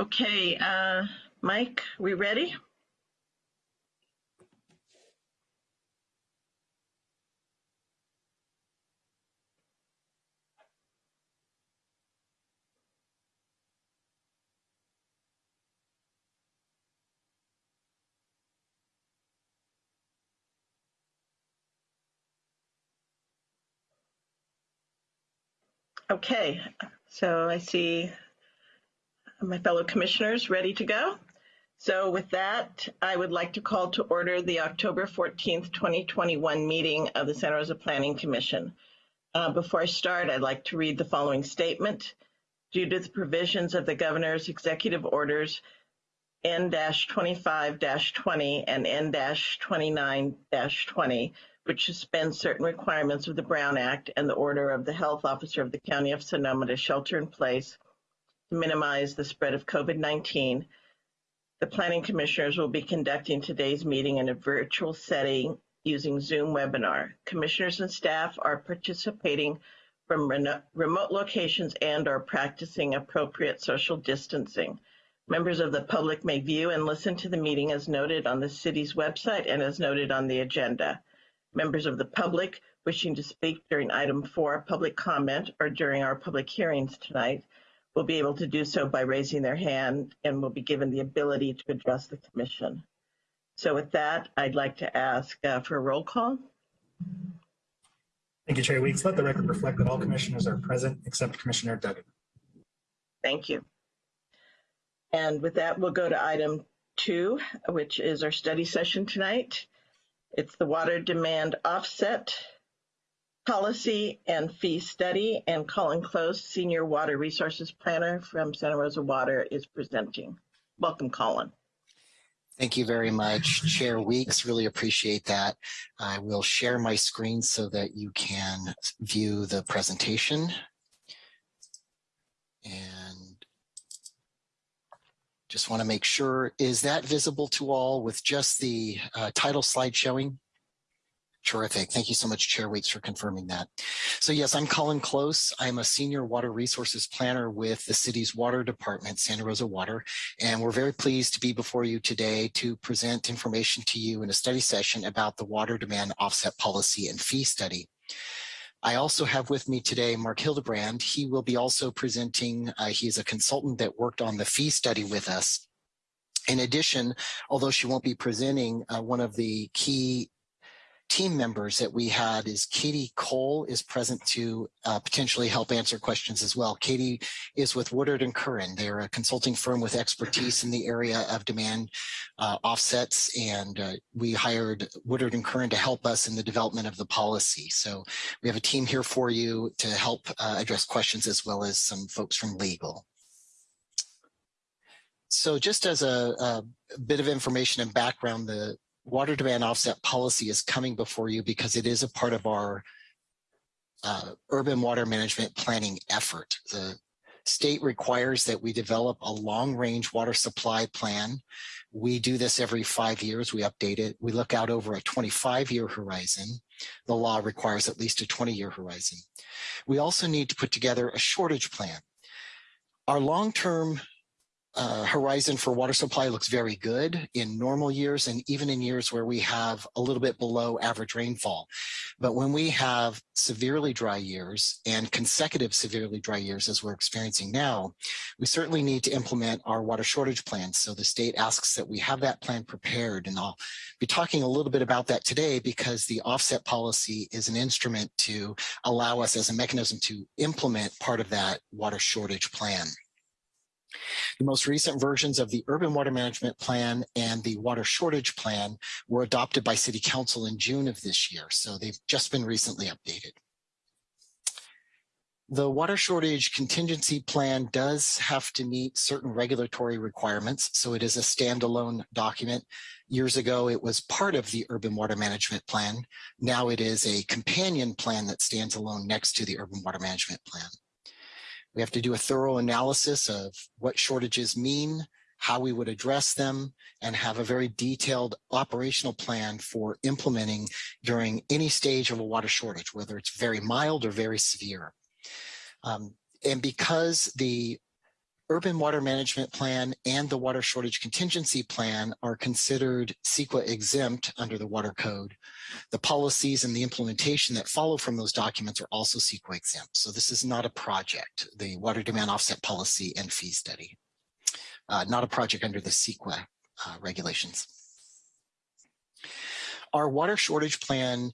Okay, uh, Mike, we ready? Okay, so I see my fellow commissioners ready to go. So with that, I would like to call to order the October 14th, 2021 meeting of the Santa Rosa Planning Commission. Uh, before I start, I'd like to read the following statement. Due to the provisions of the governor's executive orders N-25-20 and N-29-20, which suspends certain requirements of the Brown Act and the order of the health officer of the County of Sonoma to shelter in place to minimize the spread of COVID-19, the planning commissioners will be conducting today's meeting in a virtual setting using Zoom webinar. Commissioners and staff are participating from remote locations and are practicing appropriate social distancing. Members of the public may view and listen to the meeting as noted on the city's website and as noted on the agenda. Members of the public wishing to speak during item four, public comment, or during our public hearings tonight will be able to do so by raising their hand and will be given the ability to address the commission. So with that, I'd like to ask uh, for a roll call. Thank you, Chair Weeks. Let the record reflect that all commissioners are present except Commissioner Duggan. Thank you. And with that, we'll go to item two, which is our study session tonight. It's the water demand offset Policy and Fee Study, and Colin Close, Senior Water Resources Planner from Santa Rosa Water is presenting. Welcome, Colin. Thank you very much, Chair Weeks. Really appreciate that. I will share my screen so that you can view the presentation. And just want to make sure, is that visible to all with just the uh, title slide showing? Terrific. Thank you so much, Chair Weeks, for confirming that. So yes, I'm Colin Close. I'm a senior water resources planner with the city's water department, Santa Rosa Water, and we're very pleased to be before you today to present information to you in a study session about the water demand offset policy and fee study. I also have with me today Mark Hildebrand. He will be also presenting, uh, he is a consultant that worked on the fee study with us. In addition, although she won't be presenting, uh, one of the key team members that we had is Katie Cole is present to uh, potentially help answer questions as well. Katie is with Woodard and Curran. They're a consulting firm with expertise in the area of demand uh, offsets, and uh, we hired Woodard and Curran to help us in the development of the policy. So we have a team here for you to help uh, address questions as well as some folks from legal. So just as a, a, bit of information and background, the water demand offset policy is coming before you because it is a part of our uh, urban water management planning effort. The state requires that we develop a long range water supply plan. We do this every five years, we update it. We look out over a 25 year horizon. The law requires at least a 20 year horizon. We also need to put together a shortage plan. Our long-term uh, horizon for water supply looks very good in normal years and even in years where we have a little bit below average rainfall. But when we have severely dry years and consecutive severely dry years as we're experiencing now, we certainly need to implement our water shortage plan. So the state asks that we have that plan prepared and I'll be talking a little bit about that today because the offset policy is an instrument to allow us as a mechanism to implement part of that water shortage plan. The most recent versions of the Urban Water Management Plan and the Water Shortage Plan were adopted by City Council in June of this year, so they've just been recently updated. The water shortage contingency plan does have to meet certain regulatory requirements, so it is a standalone document. Years ago, it was part of the urban water management plan. Now it is a companion plan that stands alone next to the urban water management plan. We have to do a thorough analysis of what shortages mean, how we would address them, and have a very detailed operational plan for implementing during any stage of a water shortage, whether it's very mild or very severe. Um, and because the urban water management plan and the water shortage contingency plan are considered CEQA exempt under the water code. The policies and the implementation that follow from those documents are also CEQA exempt. So this is not a project, the water demand offset policy and fee study, uh, not a project under the CEQA uh, regulations. Our water shortage plan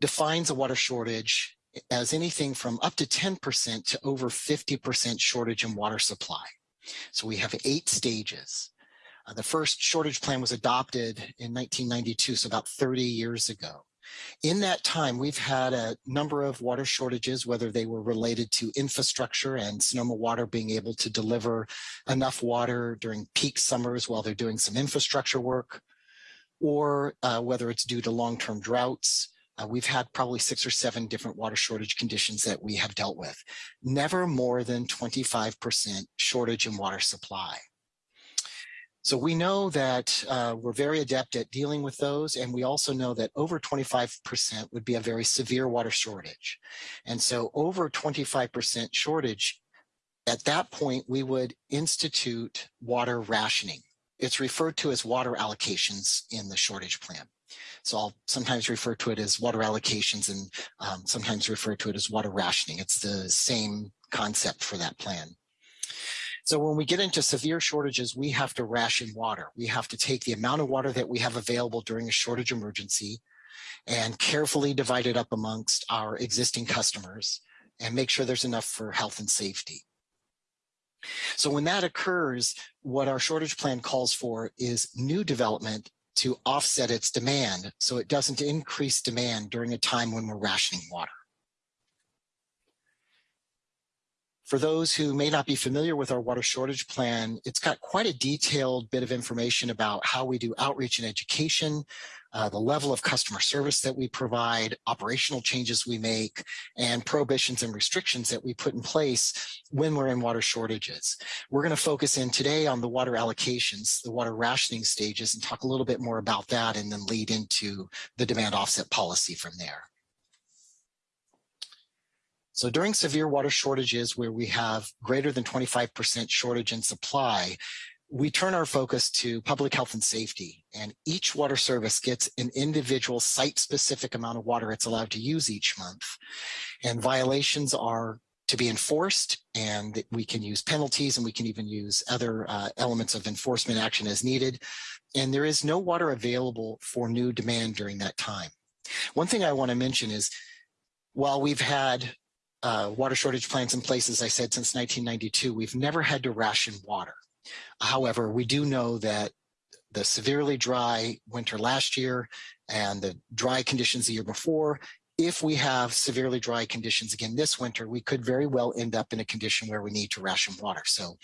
defines a water shortage as anything from up to 10% to over 50% shortage in water supply. So we have eight stages. Uh, the first shortage plan was adopted in 1992, so about 30 years ago. In that time, we've had a number of water shortages, whether they were related to infrastructure and Sonoma Water being able to deliver enough water during peak summers while they're doing some infrastructure work, or uh, whether it's due to long-term droughts. Uh, we've had probably six or seven different water shortage conditions that we have dealt with. Never more than 25% shortage in water supply. So we know that uh, we're very adept at dealing with those. And we also know that over 25% would be a very severe water shortage. And so over 25% shortage, at that point, we would institute water rationing. It's referred to as water allocations in the shortage plan. So I'll sometimes refer to it as water allocations and um, sometimes refer to it as water rationing. It's the same concept for that plan. So when we get into severe shortages, we have to ration water. We have to take the amount of water that we have available during a shortage emergency and carefully divide it up amongst our existing customers and make sure there's enough for health and safety. So when that occurs, what our shortage plan calls for is new development to offset its demand so it doesn't increase demand during a time when we're rationing water. For those who may not be familiar with our water shortage plan, it's got quite a detailed bit of information about how we do outreach and education, uh, the level of customer service that we provide, operational changes we make, and prohibitions and restrictions that we put in place when we're in water shortages. We're going to focus in today on the water allocations, the water rationing stages, and talk a little bit more about that and then lead into the demand offset policy from there. So during severe water shortages where we have greater than 25% shortage in supply, we turn our focus to public health and safety and each water service gets an individual site specific amount of water it's allowed to use each month and violations are to be enforced and we can use penalties and we can even use other uh, elements of enforcement action as needed and there is no water available for new demand during that time one thing i want to mention is while we've had uh, water shortage plans in place, as I said, since 1992. We've never had to ration water. However, we do know that the severely dry winter last year and the dry conditions the year before, if we have severely dry conditions again this winter, we could very well end up in a condition where we need to ration water. So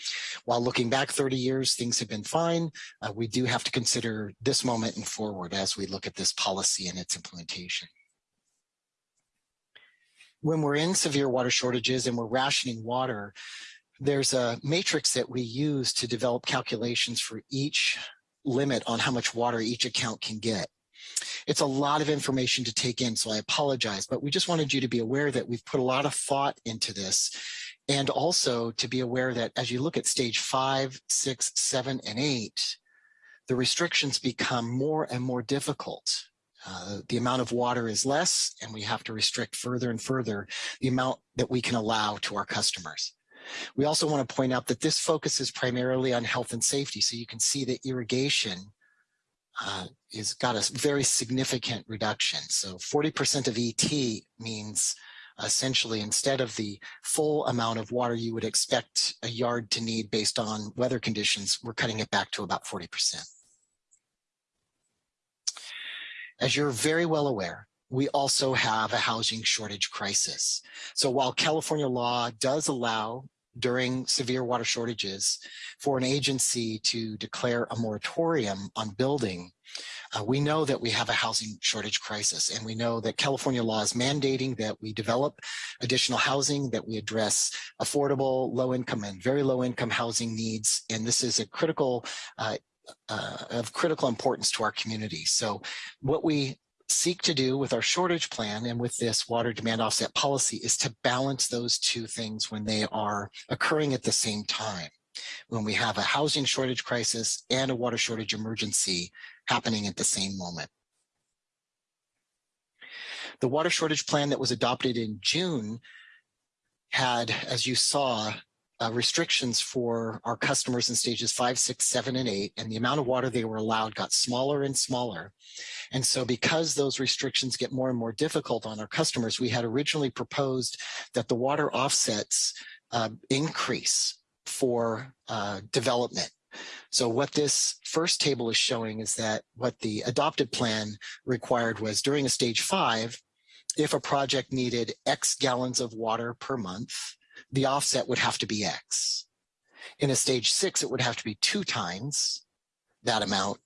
while looking back 30 years, things have been fine. Uh, we do have to consider this moment and forward as we look at this policy and its implementation when we're in severe water shortages and we're rationing water, there's a matrix that we use to develop calculations for each limit on how much water each account can get. It's a lot of information to take in, so I apologize, but we just wanted you to be aware that we've put a lot of thought into this and also to be aware that as you look at stage five, six, seven, and eight, the restrictions become more and more difficult. Uh, the amount of water is less and we have to restrict further and further the amount that we can allow to our customers. We also want to point out that this focuses primarily on health and safety. So you can see that irrigation uh, is got a very significant reduction. So 40% of ET means essentially instead of the full amount of water you would expect a yard to need based on weather conditions, we're cutting it back to about 40%. As you're very well aware, we also have a housing shortage crisis. So while California law does allow during severe water shortages for an agency to declare a moratorium on building, uh, we know that we have a housing shortage crisis and we know that California law is mandating that we develop additional housing, that we address affordable, low income and very low income housing needs. And this is a critical uh, uh, of critical importance to our community. So what we seek to do with our shortage plan and with this water demand offset policy is to balance those two things when they are occurring at the same time. when we have a housing shortage crisis and a water shortage emergency happening at the same moment. The water shortage plan that was adopted in June had, as you saw, uh, restrictions for our customers in stages five, six, seven, and eight, and the amount of water they were allowed got smaller and smaller. And so because those restrictions get more and more difficult on our customers, we had originally proposed that the water offsets uh, increase for uh, development. So what this first table is showing is that what the adopted plan required was during a stage five, if a project needed X gallons of water per month, the offset would have to be X. In a stage six, it would have to be two times that amount,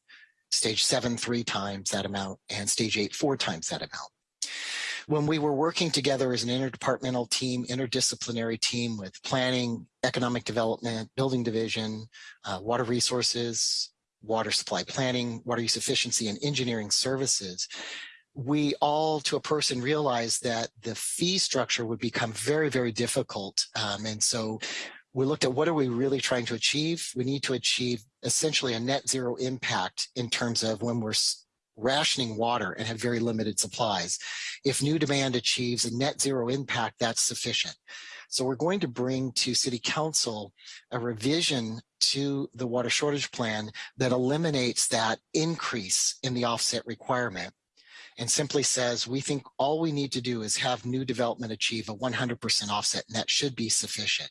stage seven, three times that amount, and stage eight, four times that amount. When we were working together as an interdepartmental team, interdisciplinary team with planning, economic development, building division, uh, water resources, water supply planning, water use efficiency, and engineering services, we all to a person realized that the fee structure would become very, very difficult. Um, and so we looked at what are we really trying to achieve? We need to achieve essentially a net zero impact in terms of when we're rationing water and have very limited supplies. If new demand achieves a net zero impact, that's sufficient. So we're going to bring to City Council a revision to the water shortage plan that eliminates that increase in the offset requirement and simply says, we think all we need to do is have new development achieve a 100% offset, and that should be sufficient.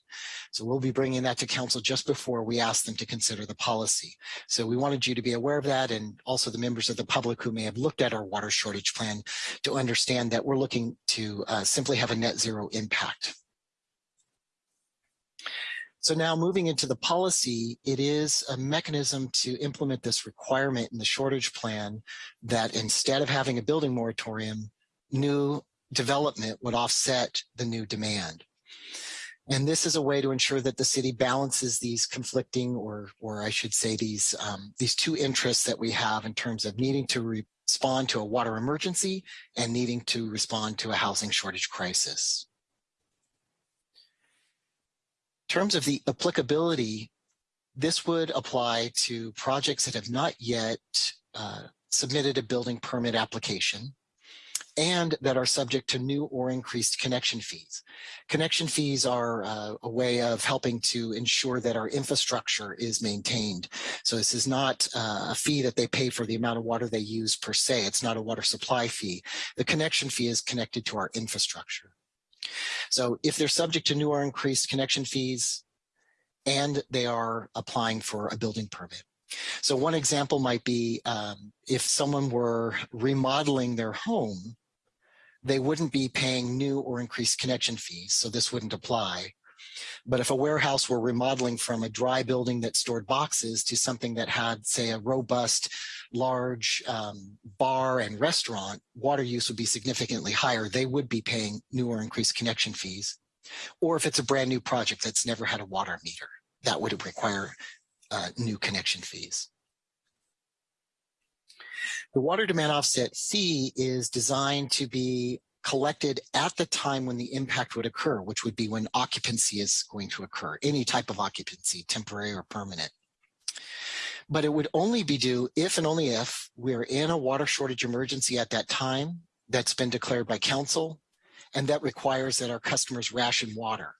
So we'll be bringing that to council just before we ask them to consider the policy. So we wanted you to be aware of that and also the members of the public who may have looked at our water shortage plan to understand that we're looking to uh, simply have a net zero impact. So now moving into the policy, it is a mechanism to implement this requirement in the shortage plan that instead of having a building moratorium, new development would offset the new demand. And this is a way to ensure that the city balances these conflicting, or, or I should say these, um, these two interests that we have in terms of needing to respond to a water emergency and needing to respond to a housing shortage crisis terms of the applicability, this would apply to projects that have not yet uh, submitted a building permit application and that are subject to new or increased connection fees. Connection fees are uh, a way of helping to ensure that our infrastructure is maintained. So this is not uh, a fee that they pay for the amount of water they use per se. It's not a water supply fee. The connection fee is connected to our infrastructure. So if they're subject to new or increased connection fees and they are applying for a building permit. So one example might be um, if someone were remodeling their home, they wouldn't be paying new or increased connection fees. So this wouldn't apply. But if a warehouse were remodeling from a dry building that stored boxes to something that had, say, a robust, large um, bar and restaurant, water use would be significantly higher. They would be paying new or increased connection fees. Or if it's a brand new project that's never had a water meter, that would require uh, new connection fees. The water demand offset fee is designed to be collected at the time when the impact would occur, which would be when occupancy is going to occur, any type of occupancy, temporary or permanent. But it would only be due if and only if we're in a water shortage emergency at that time that's been declared by council and that requires that our customers ration water.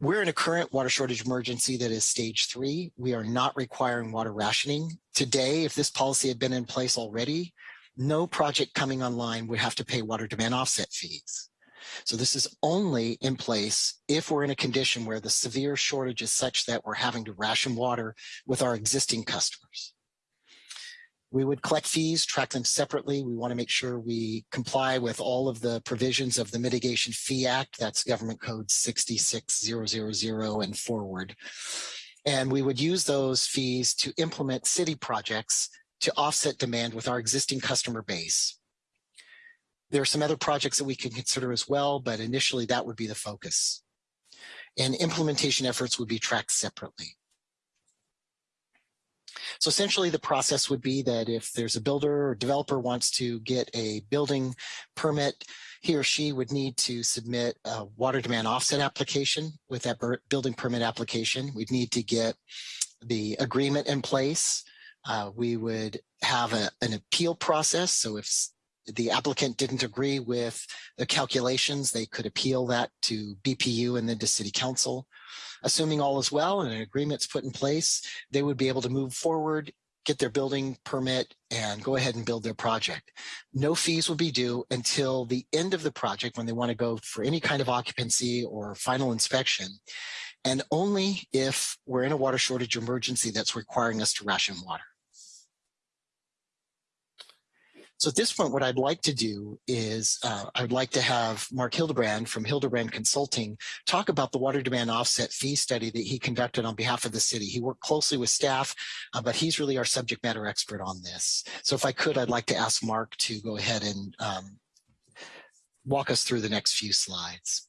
We're in a current water shortage emergency that is stage three. We are not requiring water rationing. Today, if this policy had been in place already, no project coming online would have to pay water demand offset fees. So this is only in place if we're in a condition where the severe shortage is such that we're having to ration water with our existing customers. We would collect fees, track them separately. We want to make sure we comply with all of the provisions of the Mitigation Fee Act. That's Government Code 66000 and forward. And we would use those fees to implement city projects to offset demand with our existing customer base. There are some other projects that we can consider as well, but initially that would be the focus. And implementation efforts would be tracked separately. So essentially the process would be that if there's a builder or developer wants to get a building permit, he or she would need to submit a water demand offset application with that building permit application. We'd need to get the agreement in place. Uh, we would have a, an appeal process. So if the applicant didn't agree with the calculations, they could appeal that to BPU and then to city council. Assuming all is well and an agreement's put in place, they would be able to move forward, get their building permit and go ahead and build their project. No fees will be due until the end of the project when they want to go for any kind of occupancy or final inspection. And only if we're in a water shortage emergency that's requiring us to ration water. So at this point, what I'd like to do is uh, I'd like to have Mark Hildebrand from Hildebrand Consulting talk about the water demand offset fee study that he conducted on behalf of the city. He worked closely with staff, uh, but he's really our subject matter expert on this. So if I could, I'd like to ask Mark to go ahead and um, walk us through the next few slides.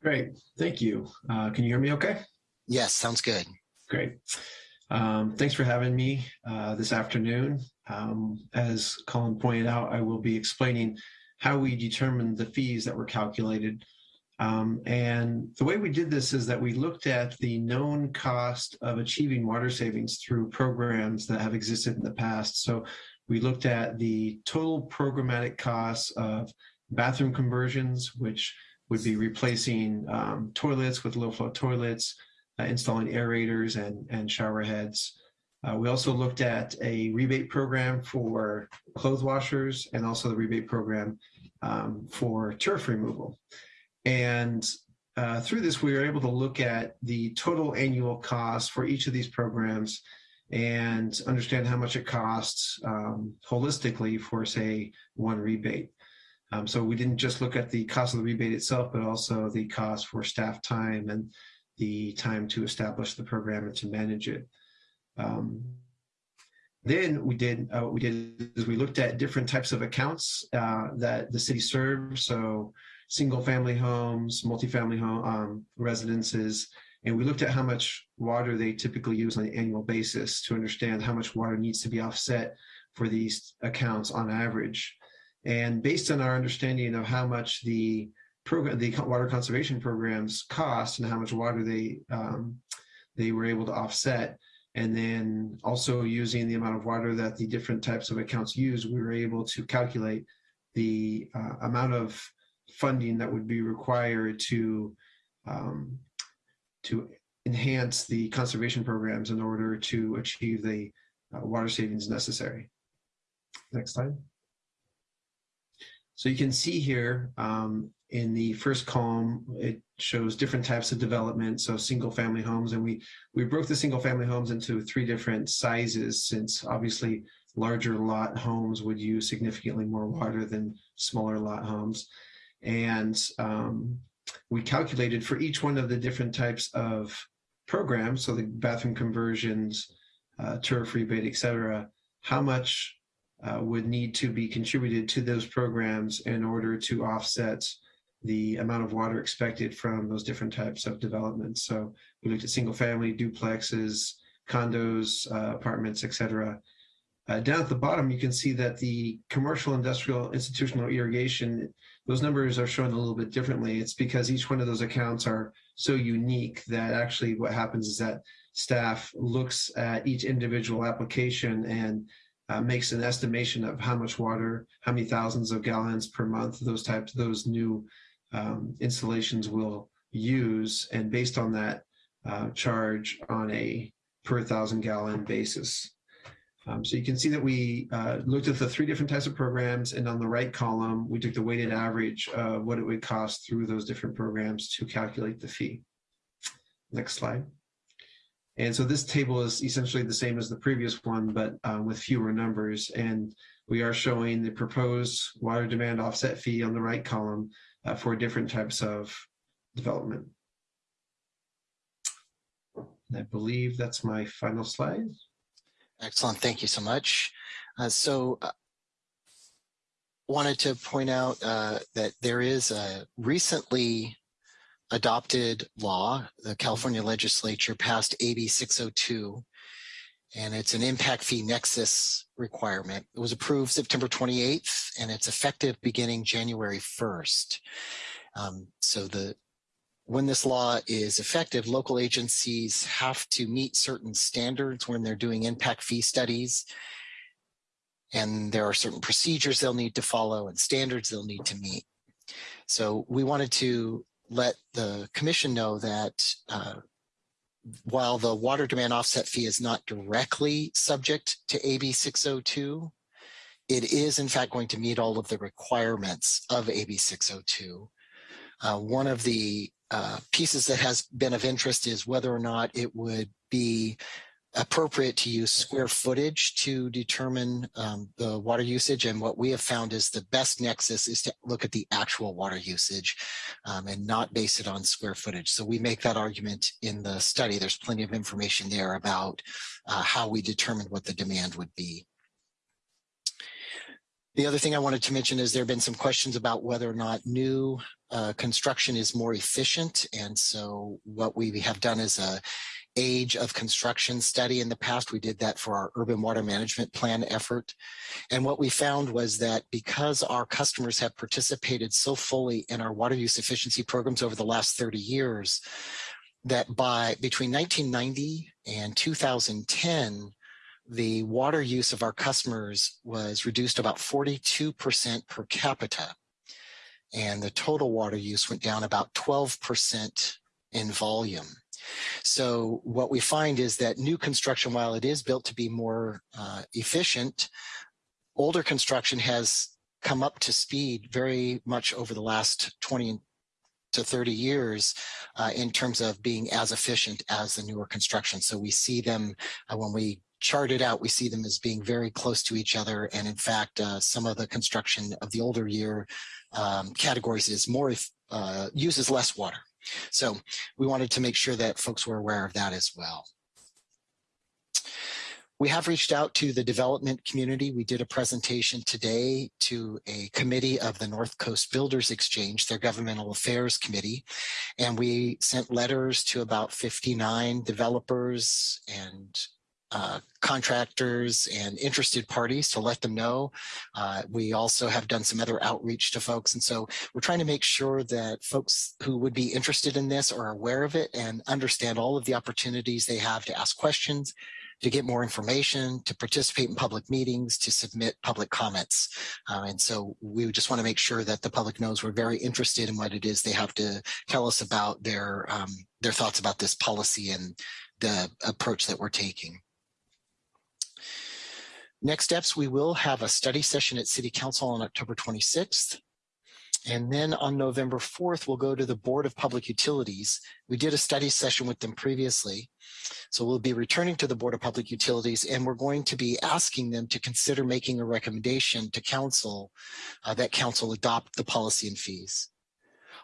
Great, thank you. Uh, can you hear me okay? Yes, sounds good. Great. Um, thanks for having me uh, this afternoon. Um, as Colin pointed out, I will be explaining how we determined the fees that were calculated. Um, and the way we did this is that we looked at the known cost of achieving water savings through programs that have existed in the past. So we looked at the total programmatic costs of bathroom conversions, which would be replacing um, toilets with low flow toilets, uh, installing aerators and, and shower heads. Uh, we also looked at a rebate program for clothes washers and also the rebate program um, for turf removal. And uh, through this, we were able to look at the total annual cost for each of these programs and understand how much it costs um, holistically for, say, one rebate. Um, so we didn't just look at the cost of the rebate itself, but also the cost for staff time and the time to establish the program and to manage it. Um, then we did uh, what we did is we looked at different types of accounts uh, that the city serves. So single family homes, multifamily home um, residences, and we looked at how much water they typically use on an annual basis to understand how much water needs to be offset for these accounts on average. And based on our understanding of how much the program, the water conservation programs cost and how much water they um, they were able to offset, and then also using the amount of water that the different types of accounts use, we were able to calculate the uh, amount of funding that would be required to um, to enhance the conservation programs in order to achieve the uh, water savings necessary. Next slide. So you can see here um, in the first column, it shows different types of development. So single family homes, and we, we broke the single family homes into three different sizes since obviously larger lot homes would use significantly more water than smaller lot homes. And um, we calculated for each one of the different types of programs, so the bathroom conversions, uh, turf rebate, et cetera, how much uh, would need to be contributed to those programs in order to offset the amount of water expected from those different types of developments. So we looked at single family, duplexes, condos, uh, apartments, et cetera. Uh, down at the bottom, you can see that the commercial, industrial, institutional irrigation, those numbers are shown a little bit differently. It's because each one of those accounts are so unique that actually what happens is that staff looks at each individual application and uh, makes an estimation of how much water, how many thousands of gallons per month those types, those new um, installations will use, and based on that, uh, charge on a per thousand gallon basis. Um, so you can see that we uh, looked at the three different types of programs, and on the right column, we took the weighted average of what it would cost through those different programs to calculate the fee. Next slide. And so this table is essentially the same as the previous one, but um, with fewer numbers. And we are showing the proposed water demand offset fee on the right column uh, for different types of development. And I believe that's my final slide. Excellent. Thank you so much. Uh, so uh, wanted to point out uh, that there is a recently adopted law. The California legislature passed AB 602. And it's an impact fee nexus requirement. It was approved September 28th and it's effective beginning January 1st. Um, so the when this law is effective, local agencies have to meet certain standards when they're doing impact fee studies. And there are certain procedures they'll need to follow and standards they'll need to meet. So we wanted to let the commission know that uh, while the water demand offset fee is not directly subject to AB 602, it is in fact going to meet all of the requirements of AB 602. Uh, one of the uh, pieces that has been of interest is whether or not it would be appropriate to use square footage to determine um, the water usage. And what we have found is the best nexus is to look at the actual water usage um, and not base it on square footage. So we make that argument in the study. There's plenty of information there about uh, how we determined what the demand would be. The other thing I wanted to mention is there have been some questions about whether or not new uh, construction is more efficient. And so what we have done is a age of construction study in the past. We did that for our urban water management plan effort. And what we found was that because our customers have participated so fully in our water use efficiency programs over the last 30 years, that by between 1990 and 2010, the water use of our customers was reduced about 42% per capita. And the total water use went down about 12% in volume. So what we find is that new construction, while it is built to be more uh, efficient, older construction has come up to speed very much over the last 20 to 30 years uh, in terms of being as efficient as the newer construction. So we see them uh, when we chart it out, we see them as being very close to each other. And in fact, uh, some of the construction of the older year um, categories is more uh, uses less water. So we wanted to make sure that folks were aware of that as well. We have reached out to the development community. We did a presentation today to a committee of the North Coast Builders Exchange, their governmental affairs committee, and we sent letters to about 59 developers and uh, contractors and interested parties to let them know. Uh, we also have done some other outreach to folks. And so we're trying to make sure that folks who would be interested in this are aware of it and understand all of the opportunities they have to ask questions, to get more information, to participate in public meetings, to submit public comments. Uh, and so we just want to make sure that the public knows we're very interested in what it is they have to tell us about their, um, their thoughts about this policy and the approach that we're taking. Next steps, we will have a study session at City Council on October 26th. And then on November 4th, we'll go to the Board of Public Utilities. We did a study session with them previously. So we'll be returning to the Board of Public Utilities and we're going to be asking them to consider making a recommendation to council uh, that council adopt the policy and fees.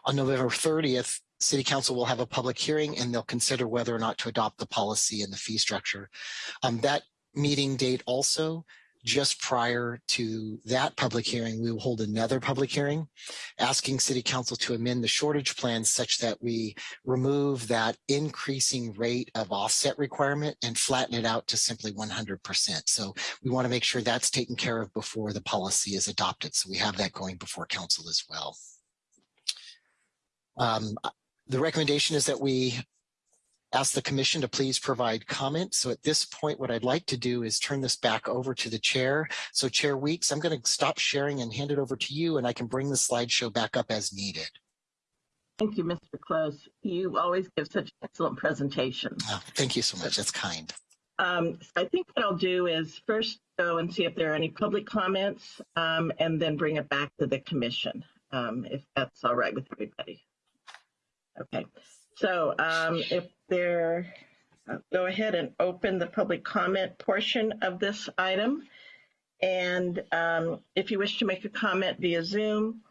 On November 30th, City Council will have a public hearing and they'll consider whether or not to adopt the policy and the fee structure. Um, that meeting date also, just prior to that public hearing, we will hold another public hearing asking city council to amend the shortage plan such that we remove that increasing rate of offset requirement and flatten it out to simply 100%. So we want to make sure that's taken care of before the policy is adopted. So we have that going before council as well. Um, the recommendation is that we ask the commission to please provide comment. So at this point, what I'd like to do is turn this back over to the chair. So Chair Weeks, I'm going to stop sharing and hand it over to you and I can bring the slideshow back up as needed. Thank you, Mr. Close. You always give such excellent presentations. Oh, thank you so much. That's kind. Um, I think what I'll do is first go and see if there are any public comments um, and then bring it back to the commission, um, if that's all right with everybody. Okay, so um, if there, uh, go ahead and open the public comment portion of this item. And um, if you wish to make a comment via Zoom,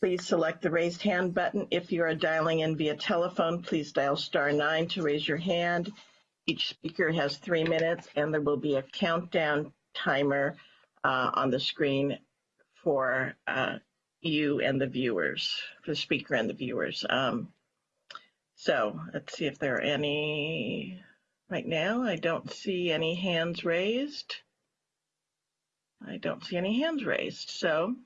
please select the raised hand button. If you are dialing in via telephone, please dial star nine to raise your hand. Each speaker has three minutes and there will be a countdown timer uh, on the screen for uh, you and the viewers, for the speaker and the viewers. Um, so let's see if there are any. Right now, I don't see any hands raised. I don't see any hands raised, so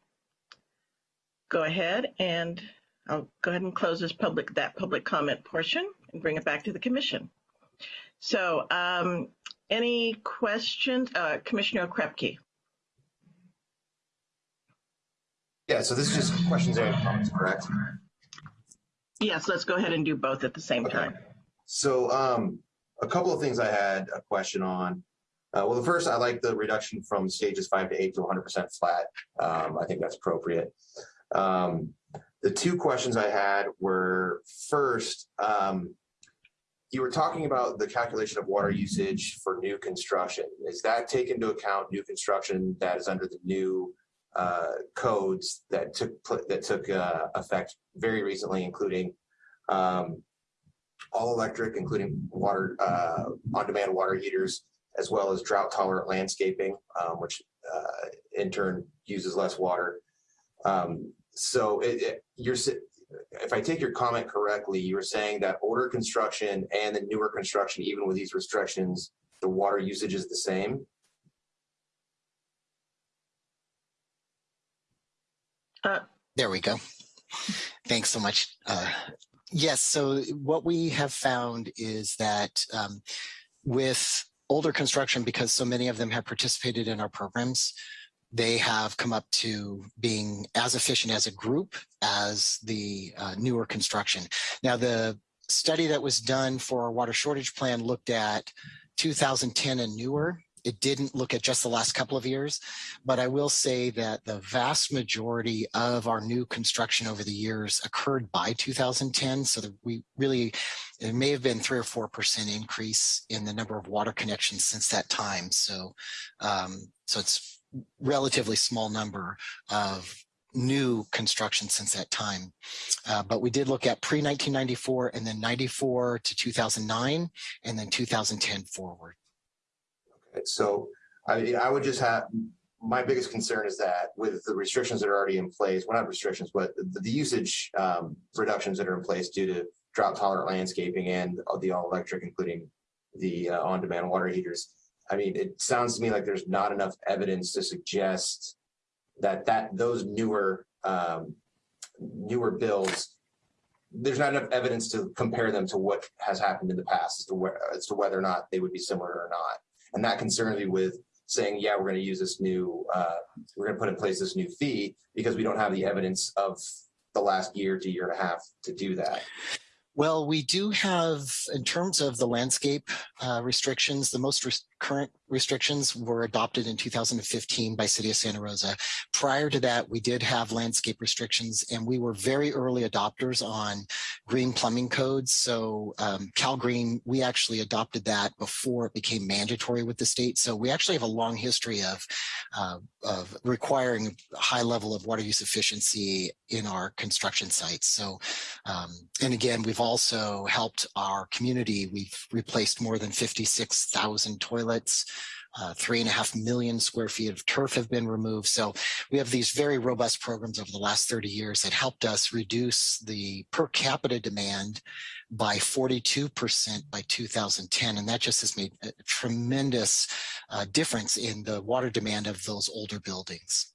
go ahead and I'll go ahead and close this public, that public comment portion and bring it back to the commission. So, um, any questions, uh, Commissioner Okrepkie? Yeah, so this is just questions and comments, correct? Yes, let's go ahead and do both at the same Okay. time. So um, a couple of things I had a question on. Uh, well, the first, I like the reduction from stages five to eight to 100% flat. Um, I think that's appropriate. Um, the two questions I had were first, um, you were talking about the calculation of water usage for new construction. Is that take into account new construction that is under the new uh, codes that took that took uh, effect very recently, including um, all electric, including water uh, on-demand water heaters, as well as drought-tolerant landscaping, um, which uh, in turn uses less water. Um, so it, it, you're if I take your comment correctly, you were saying that older construction and the newer construction, even with these restrictions, the water usage is the same. There we go. Thanks so much. Uh, yes, so what we have found is that um, with older construction, because so many of them have participated in our programs, they have come up to being as efficient as a group as the uh, newer construction. Now, the study that was done for our water shortage plan looked at 2010 and newer. It didn't look at just the last couple of years, but I will say that the vast majority of our new construction over the years occurred by 2010. So that we really, it may have been three or 4% increase in the number of water connections since that time. So, um, so it's relatively small number of new construction since that time. Uh, but we did look at pre 1994 and then 94 to 2009 and then 2010 forward. So I, I would just have, my biggest concern is that with the restrictions that are already in place, well, not restrictions, but the, the usage um, reductions that are in place due to drought tolerant landscaping and the all electric, including the uh, on-demand water heaters. I mean, it sounds to me like there's not enough evidence to suggest that that those newer um, newer bills, there's not enough evidence to compare them to what has happened in the past as to where as to whether or not they would be similar or not. And that concerns me with saying, yeah, we're going to use this new, uh, we're going to put in place this new fee because we don't have the evidence of the last year to year and a half to do that. Well, we do have, in terms of the landscape uh, restrictions, the most current restrictions were adopted in 2015 by City of Santa Rosa. Prior to that, we did have landscape restrictions and we were very early adopters on green plumbing codes. So um, Cal Green, we actually adopted that before it became mandatory with the state. So we actually have a long history of, uh, of requiring a high level of water use efficiency in our construction sites. So, um, and again, we've also helped our community. We've replaced more than 56,000 toilets. Uh, three and a half million square feet of turf have been removed. So we have these very robust programs over the last 30 years that helped us reduce the per capita demand by 42% by 2010. And that just has made a tremendous uh, difference in the water demand of those older buildings.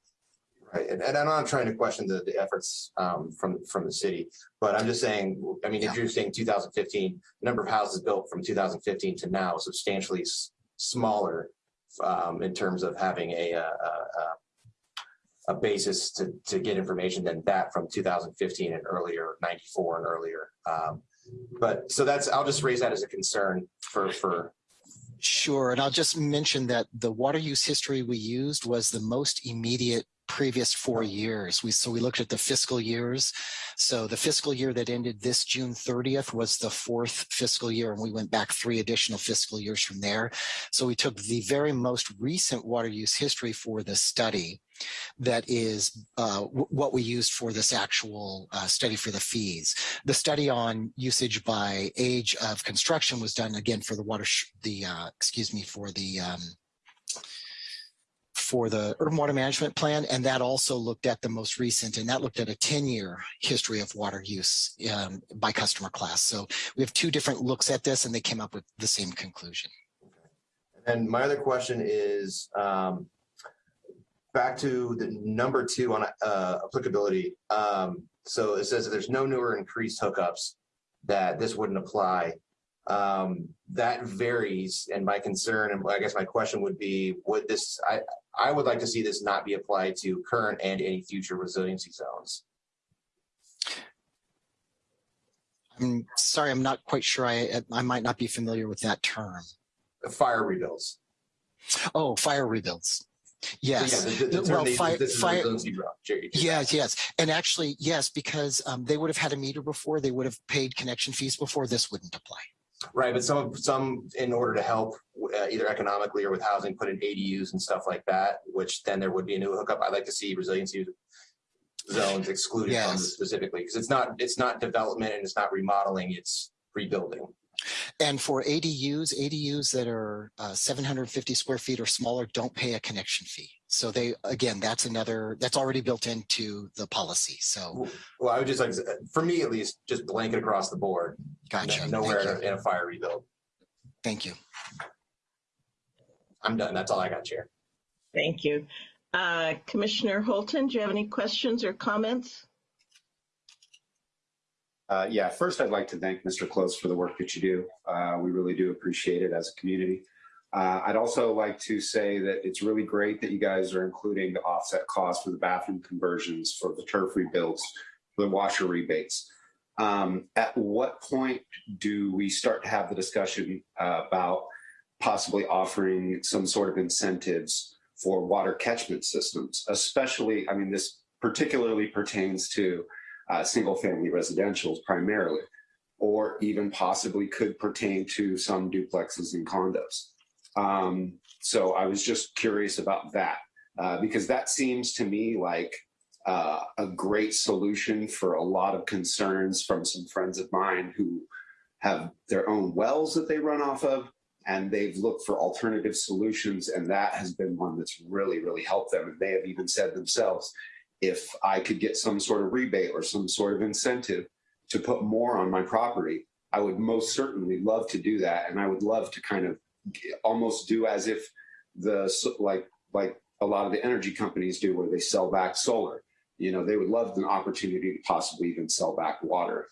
Right, and, and I'm not trying to question the, the efforts um, from from the city, but I'm just saying. I mean, if you're saying 2015, the number of houses built from 2015 to now is substantially smaller um, in terms of having a, a, a, a basis to to get information than that from 2015 and earlier, 94 and earlier. Um, but so that's I'll just raise that as a concern for for Sure. And I'll just mention that the water use history we used was the most immediate previous four years. We so we looked at the fiscal years. So the fiscal year that ended this June 30th was the fourth fiscal year, and we went back three additional fiscal years from there. So we took the very most recent water use history for the study that is uh, what we used for this actual uh, study for the fees. The study on usage by age of construction was done again for the water, the uh, excuse me, for the um, for the urban water management plan. And that also looked at the most recent, and that looked at a 10 year history of water use um, by customer class. So we have two different looks at this and they came up with the same conclusion. And my other question is, um, back to the number two on, uh, applicability. Um, so it says that there's no newer increased hookups that this wouldn't apply. Um, that varies. And my concern, and I guess my question would be, would this, I, I would like to see this not be applied to current and any future resiliency zones. I'm sorry, I'm not quite sure. I, I might not be familiar with that term. Fire rebuilds. Oh, fire rebuilds. So, Yes. yeah, the- the- well, they fire- fire-. Yes, yes. And actually, yes, because um, they would have had a meter before, they would have paid connection fees before, this wouldn't apply. Right, but some, of some, in order to help uh, either economically or with housing, put in ADUs and stuff like that, which then there would be a new hookup. I'd like to see resiliency zones excluded from this specifically, because it's not, it's not development and it's not remodeling, it's rebuilding. And for ADUs, ADUs that are uh, 750 square feet or smaller don't pay a connection fee. So they, again, that's another, that's already built into the policy. So Well, I would just like, to- for me at least, just blanket across the board. gotcha. Nowhere in a- in a fire rebuild. Thank you. I'm done. That's all I got, Chair. Thank you. Uh, Commissioner Holton, do you have any questions or comments? Uh, yeah, first I'd like to thank Mr. Close for the work that you do. Uh, we really do appreciate it as a community. Uh, I'd also like to say that it's really great that you guys are including the offset cost for the bathroom conversions, for the turf rebuilds, for the washer rebates. Um, at what point do we start to have the discussion uh, about possibly offering some sort of incentives for water catchment systems, especially, I mean, this particularly pertains to uh, single family residentials primarily, or even possibly could pertain to some duplexes and condos. Um, so I was just curious about that uh, because that seems to me like uh, a great solution for a lot of concerns from some friends of mine who have their own wells that they run off of and they've looked for alternative solutions and that has been one that's really really helped them and they have even said themselves if I could get some sort of rebate or some sort of incentive to put more on my property, I would most certainly love to do that. And I would love to kind of almost do as if the, like, like a lot of the energy companies do where they sell back solar. You know, they would love an opportunity to possibly even sell back water.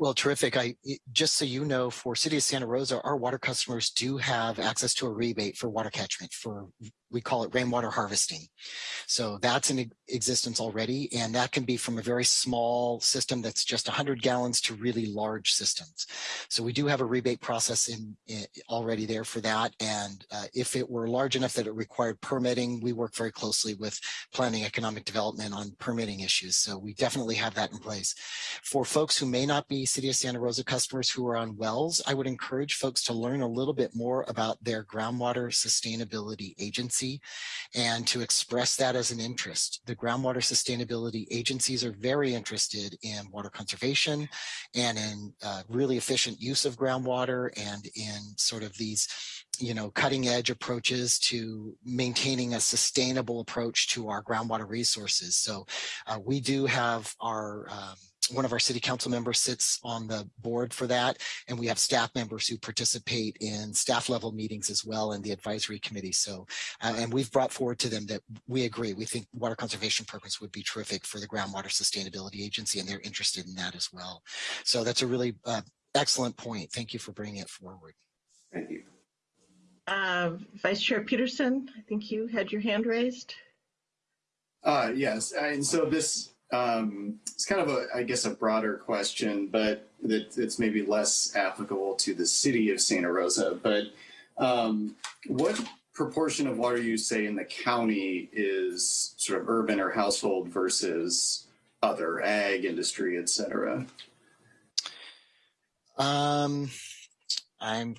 Well, terrific. I just so you know, for City of Santa Rosa, our water customers do have access to a rebate for water catchment for we call it rainwater harvesting. So that's in existence already, and that can be from a very small system that's just 100 gallons to really large systems. So we do have a rebate process in, in already there for that. And uh, if it were large enough that it required permitting, we work very closely with planning economic development on permitting issues. So we definitely have that in place. For folks who may not be City of Santa Rosa customers who are on wells, I would encourage folks to learn a little bit more about their groundwater sustainability agency and to express that as an interest. The groundwater sustainability agencies are very interested in water conservation and in uh, really efficient use of groundwater and in sort of these you know, cutting edge approaches to maintaining a sustainable approach to our groundwater resources. So uh, we do have our um, one of our city council members sits on the board for that. And we have staff members who participate in staff level meetings as well in the advisory committee. So, uh, and we've brought forward to them that we agree. We think water conservation programs would be terrific for the groundwater sustainability agency and they're interested in that as well. So that's a really uh, excellent point. Thank you for bringing it forward. Thank you. Uh, Vice Chair Peterson, I think you had your hand raised. Uh, yes, and so this um, it's kind of a, I guess, a broader question, but that it's maybe less applicable to the city of Santa Rosa. But um, what proportion of water use, say, in the county is sort of urban or household versus other ag, industry, et cetera? Um, I'm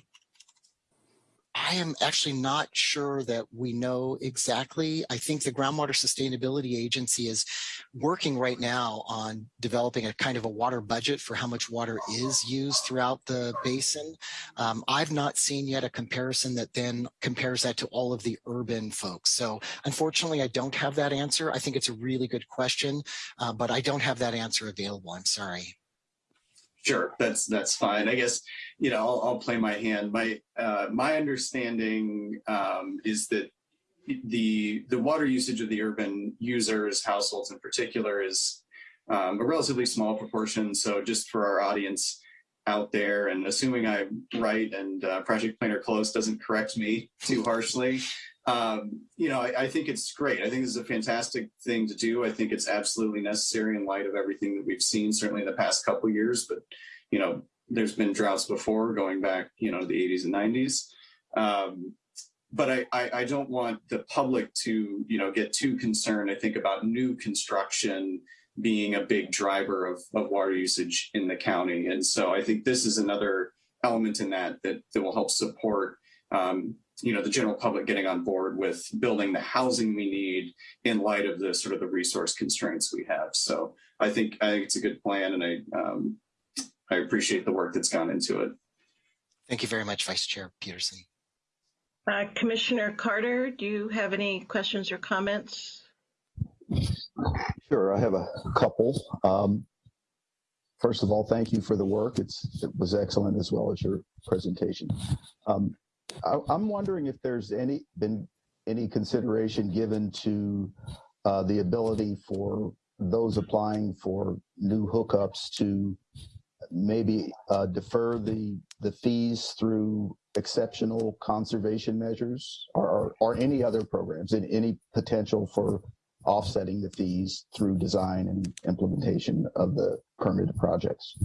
I am actually not sure that we know exactly. I think the Groundwater Sustainability Agency is working right now on developing a kind of a water budget for how much water is used throughout the basin. Um, I've not seen yet a comparison that then compares that to all of the urban folks. So unfortunately, I don't have that answer. I think it's a really good question, uh, but I don't have that answer available. I'm sorry. Sure, that's that's fine. I guess you know I'll, I'll play my hand. My uh, my understanding um, is that the the water usage of the urban users, households in particular, is um, a relatively small proportion. So just for our audience out there, and assuming I'm right and uh, Project Planner Close doesn't correct me too harshly, um, you know, I, I, think it's great. I think this is a fantastic thing to do. I think it's absolutely necessary in light of everything that we've seen, certainly in the past couple years. But, you know, there's been droughts before going back, you know, the 80s and 90s. Um, but I, I, I don't want the public to, you know, get too concerned, I think, about new construction being a big driver of, of water usage in the county. And so I think this is another element in that that, that will help support um, you know the general public getting on board with building the housing we need in light of the sort of the resource constraints we have. So I think I think it's a good plan, and I um, I appreciate the work that's gone into it. Thank you very much, Vice Chair Peterson. Uh, Commissioner Carter, do you have any questions or comments? Sure, I have a couple. Um, first of all, thank you for the work. It's it was excellent as well as your presentation. Um, I, am wondering if there's any been any consideration given to uh, the ability for those applying for new hookups to maybe uh, defer the the fees through exceptional conservation measures or, or, or any other programs and any potential for offsetting the fees through design and implementation of the permitted projects.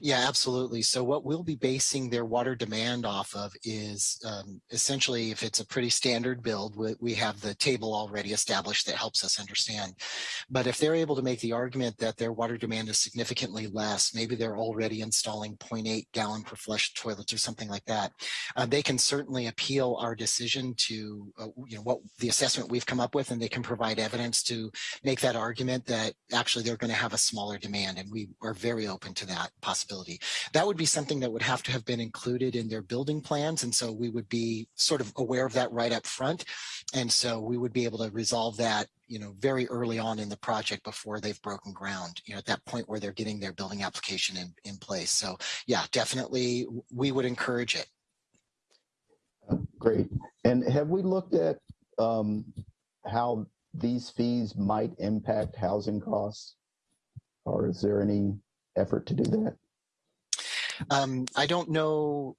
Yeah, absolutely. So what we'll be basing their water demand off of is um, essentially if it's a pretty standard build, we, we, have the table already established that helps us understand. But if they're able to make the argument that their water demand is significantly less, maybe they're already installing 0.8 gallon per flush toilets or something like that, uh, they can certainly appeal our decision to, uh, you know, what the assessment we've come up with and they can provide evidence to make that argument that actually they're going to have a smaller demand. And we are very open to that possibility. That would be something that would have to have been included in their building plans. And so we would be sort of aware of that right up front. And so we would be able to resolve that you know, very early on in the project before they've broken ground, you know, at that point where they're getting their building application in, in place. So yeah, definitely we would encourage it. Great. And have we looked at um, how these fees might impact housing costs? or is there any effort to do that? Um, I don't know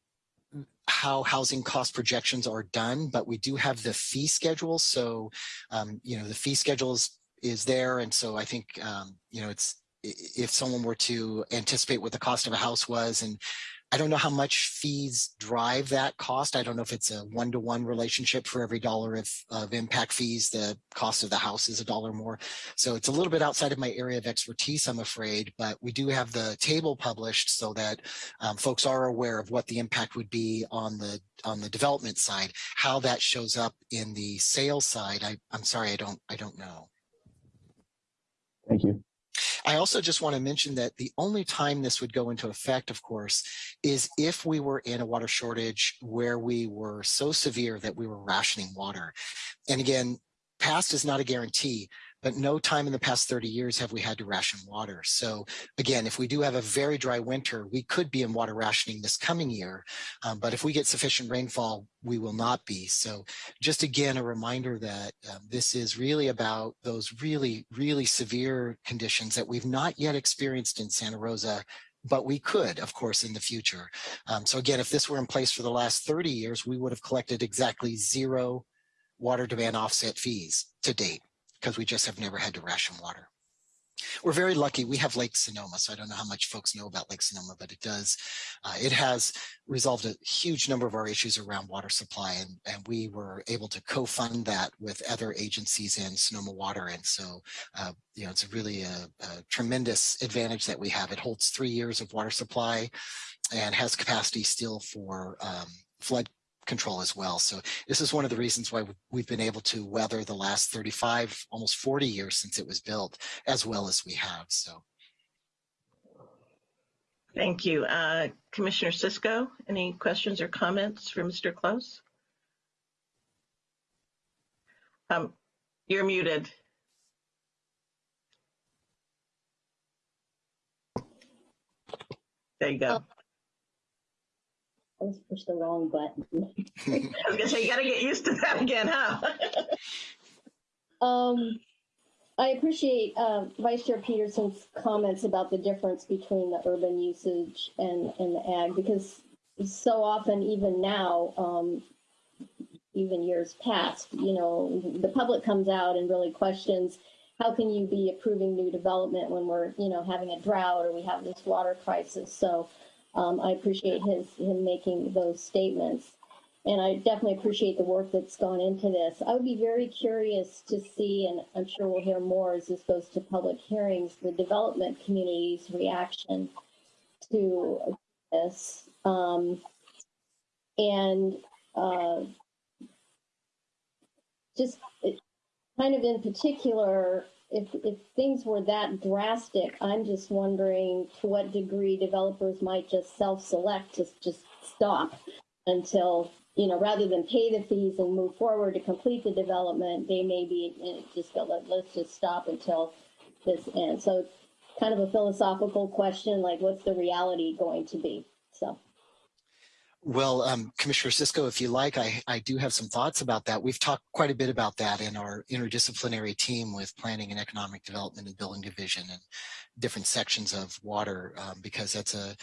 how housing cost projections are done, but we do have the fee schedule. So, um, you know, the fee schedule is, is there. And so I think, um, you know, it's, if someone were to anticipate what the cost of a house was and I don't know how much fees drive that cost. I don't know if it's a one-to-one -one relationship for every dollar of, of impact fees, the cost of the house is a dollar more. So it's a little bit outside of my area of expertise, I'm afraid, but we do have the table published so that um, folks are aware of what the impact would be on the on the development side. How that shows up in the sales side, I, I'm sorry, I don't I don't know. I also just want to mention that the only time this would go into effect, of course, is if we were in a water shortage where we were so severe that we were rationing water. And again, past is not a guarantee, but no time in the past 30 years have we had to ration water. So again, if we do have a very dry winter, we could be in water rationing this coming year. Um, but if we get sufficient rainfall, we will not be. So just again, a reminder that um, this is really about those really, really severe conditions that we've not yet experienced in Santa Rosa but we could, of course, in the future. Um, so again, if this were in place for the last 30 years, we would have collected exactly zero water demand offset fees to date because we just have never had to ration water. We're very lucky. We have Lake Sonoma, so I don't know how much folks know about Lake Sonoma, but it does. Uh, it has resolved a huge number of our issues around water supply, and, and we were able to co-fund that with other agencies in Sonoma Water. And so, uh, you know, it's really a, a tremendous advantage that we have. It holds three years of water supply and has capacity still for um, flood control as well. So this is one of the reasons why we've been able to weather the last 35, almost 40 years since it was built as well as we have. So. Thank you. Uh, Commissioner Cisco, any questions or comments for Mr. Close? Um, you're muted. There you go. I was pushed the wrong button. I was gonna say, you gotta get used to that again, huh? um, I appreciate uh, Vice Chair Peterson's comments about the difference between the urban usage and, and the ag, because so often, even now, um, even years past, you know, the public comes out and really questions how can you be approving new development when we're, you know, having a drought or we have this water crisis. So um, I appreciate his him making those statements. And I definitely appreciate the work that's gone into this. I would be very curious to see, and I'm sure we'll hear more as this goes to public hearings, the development community's reaction to this. Um, and uh, just kind of in particular, if, if things were that drastic, I'm just wondering to what degree developers might just self-select to just stop until, you know, rather than pay the fees and move forward to complete the development, they may be just go, Let, let's just stop until this ends. So kind of a philosophical question, like what's the reality going to be? Well, um, Commissioner Cisco, if you like, I, I do have some thoughts about that. We've talked quite a bit about that in our interdisciplinary team with planning and economic development and building division and different sections of water um, because that's a,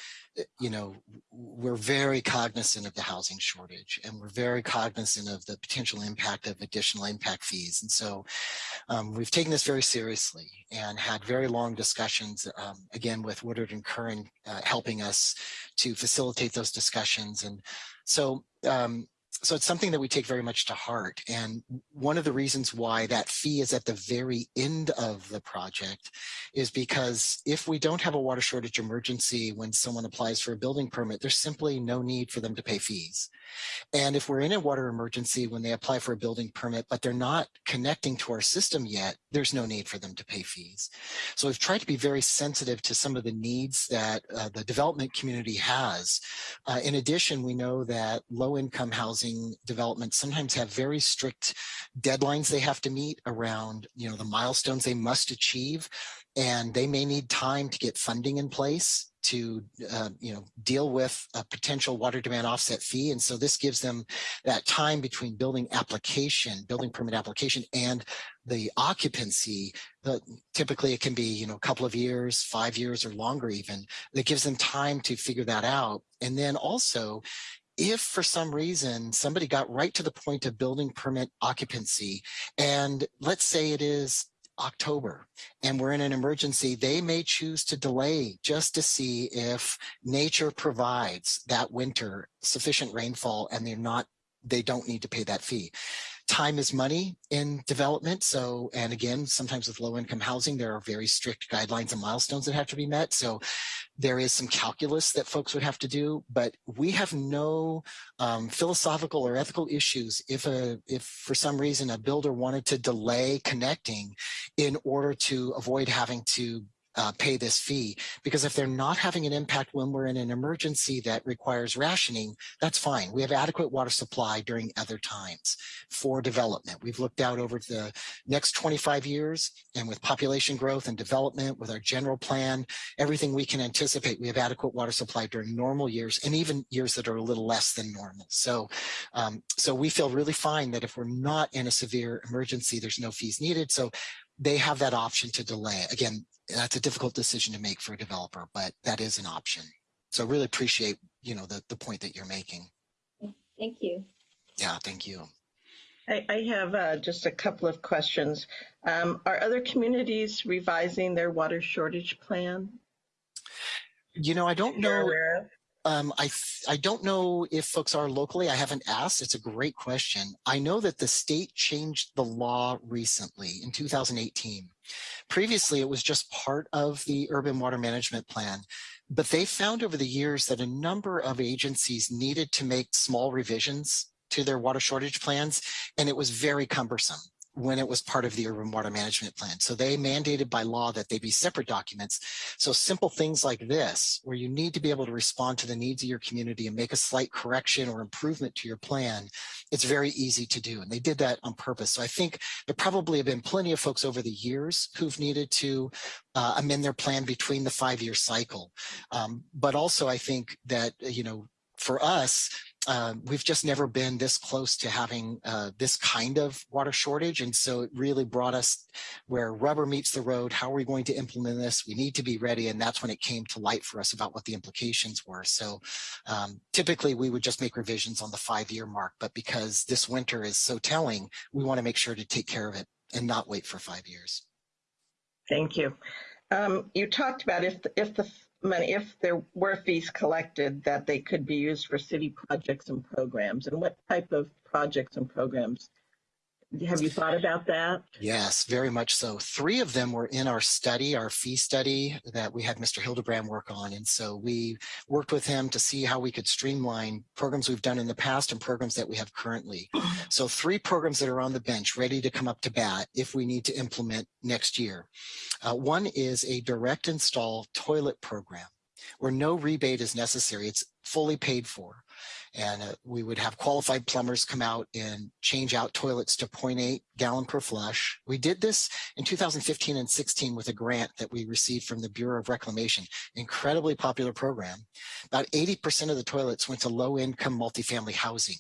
you know, we're very cognizant of the housing shortage and we're very cognizant of the potential impact of additional impact fees. And so um, we've taken this very seriously and had very long discussions, um, again, with Woodard and Curran uh, helping us to facilitate those discussions. And so um, so it's something that we take very much to heart. And one of the reasons why that fee is at the very end of the project is because if we don't have a water shortage emergency when someone applies for a building permit, there's simply no need for them to pay fees. And if we're in a water emergency when they apply for a building permit, but they're not connecting to our system yet, there's no need for them to pay fees. So we've tried to be very sensitive to some of the needs that uh, the development community has. Uh, in addition, we know that low income housing developments sometimes have very strict deadlines they have to meet around, you know, the milestones they must achieve and they may need time to get funding in place to uh, you know deal with a potential water demand offset fee. And so this gives them that time between building application building permit application and the occupancy typically it can be you know a couple of years five years or longer even that gives them time to figure that out. And then also if for some reason somebody got right to the point of building permit occupancy and let's say it is October and we're in an emergency, they may choose to delay just to see if nature provides that winter sufficient rainfall and they're not, they don't need to pay that fee time is money in development. So, and again, sometimes with low income housing, there are very strict guidelines and milestones that have to be met. So there is some calculus that folks would have to do, but we have no um, philosophical or ethical issues if a, if for some reason a builder wanted to delay connecting in order to avoid having to uh, pay this fee because if they're not having an impact when we're in an emergency that requires rationing, that's fine. We have adequate water supply during other times for development. We've looked out over the next 25 years and with population growth and development with our general plan, everything we can anticipate, we have adequate water supply during normal years and even years that are a little less than normal. So, um, so we feel really fine that if we're not in a severe emergency, there's no fees needed. So they have that option to delay. Again, that's a difficult decision to make for a developer, but that is an option. So really appreciate, you know, the, the point that you're making. Thank you. Yeah, thank you. I, I have uh, just a couple of questions. Um, are other communities revising their water shortage plan? You know, I don't You're know. Um, I, I don't know if folks are locally. I haven't asked. It's a great question. I know that the state changed the law recently in 2018. Previously, it was just part of the urban water management plan, but they found over the years that a number of agencies needed to make small revisions to their water shortage plans, and it was very cumbersome when it was part of the urban water management plan. So they mandated by law that they be separate documents. So simple things like this, where you need to be able to respond to the needs of your community and make a slight correction or improvement to your plan, it's very easy to do. And they did that on purpose. So I think there probably have been plenty of folks over the years who've needed to uh, amend their plan between the five-year cycle. Um, but also I think that, you know, for us, um, we've just never been this close to having uh, this kind of water shortage. And so it really brought us where rubber meets the road. How are we going to implement this? We need to be ready. And that's when it came to light for us about what the implications were. So um, typically we would just make revisions on the five year mark, but because this winter is so telling, we want to make sure to take care of it and not wait for five years. Thank you. Um, you talked about if the, if the money, if there were fees collected, that they could be used for city projects and programs. And what type of projects and programs? Have you thought about that? Yes, very much so. Three of them were in our study, our fee study that we had Mr. Hildebrand work on. And so we worked with him to see how we could streamline programs we've done in the past and programs that we have currently. So three programs that are on the bench ready to come up to bat if we need to implement next year. Uh, one is a direct install toilet program where no rebate is necessary. It's fully paid for and uh, we would have qualified plumbers come out and change out toilets to 0.8 gallon per flush. We did this in 2015 and 16 with a grant that we received from the Bureau of Reclamation, incredibly popular program. About 80% of the toilets went to low income multifamily housing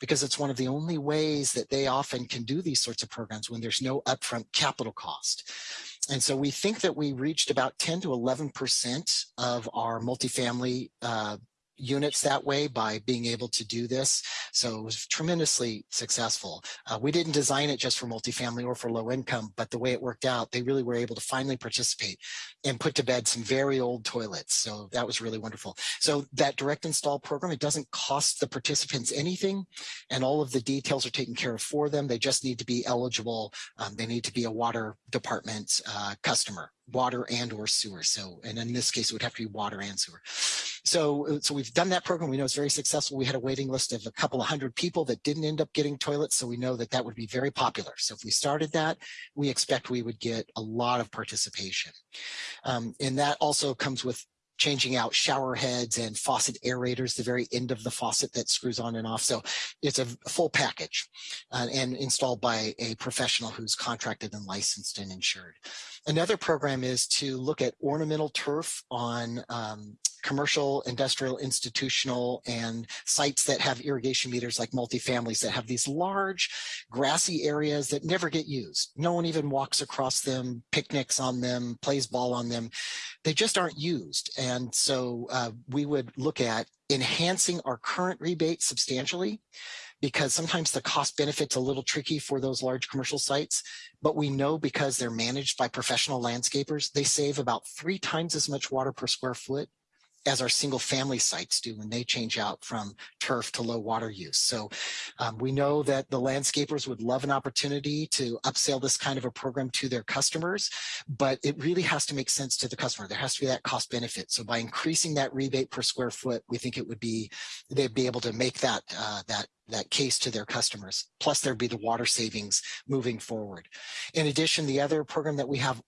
because it's one of the only ways that they often can do these sorts of programs when there's no upfront capital cost. And so we think that we reached about 10 to 11% of our multifamily uh, units that way by being able to do this. So it was tremendously successful. Uh, we didn't design it just for multifamily or for low income, but the way it worked out, they really were able to finally participate and put to bed some very old toilets. So that was really wonderful. So that direct install program, it doesn't cost the participants anything and all of the details are taken care of for them. They just need to be eligible. Um, they need to be a water department uh, customer water and or sewer. So, and in this case, it would have to be water and sewer. So, uh, so we've done that program. We know it's very successful. We had a waiting list of a couple of hundred people that didn't end up getting toilets. So we know that that would be very popular. So if we started that, we expect we would get a lot of participation. Um, and that also comes with changing out shower heads and faucet aerators, the very end of the faucet that screws on and off. So it's a full package uh, and installed by a professional who's contracted and licensed and insured. Another program is to look at ornamental turf on um, commercial, industrial, institutional, and sites that have irrigation meters like multifamilies that have these large grassy areas that never get used. No one even walks across them, picnics on them, plays ball on them. They just aren't used. And so uh, we would look at enhancing our current rebate substantially because sometimes the cost benefit's a little tricky for those large commercial sites, but we know because they're managed by professional landscapers, they save about three times as much water per square foot as our single family sites do when they change out from turf to low water use. So um, we know that the landscapers would love an opportunity to upsell this kind of a program to their customers, but it really has to make sense to the customer. There has to be that cost benefit. So by increasing that rebate per square foot, we think it would be, they'd be able to make that, uh, that that case to their customers. Plus there'd be the water savings moving forward. In addition, the other program that we have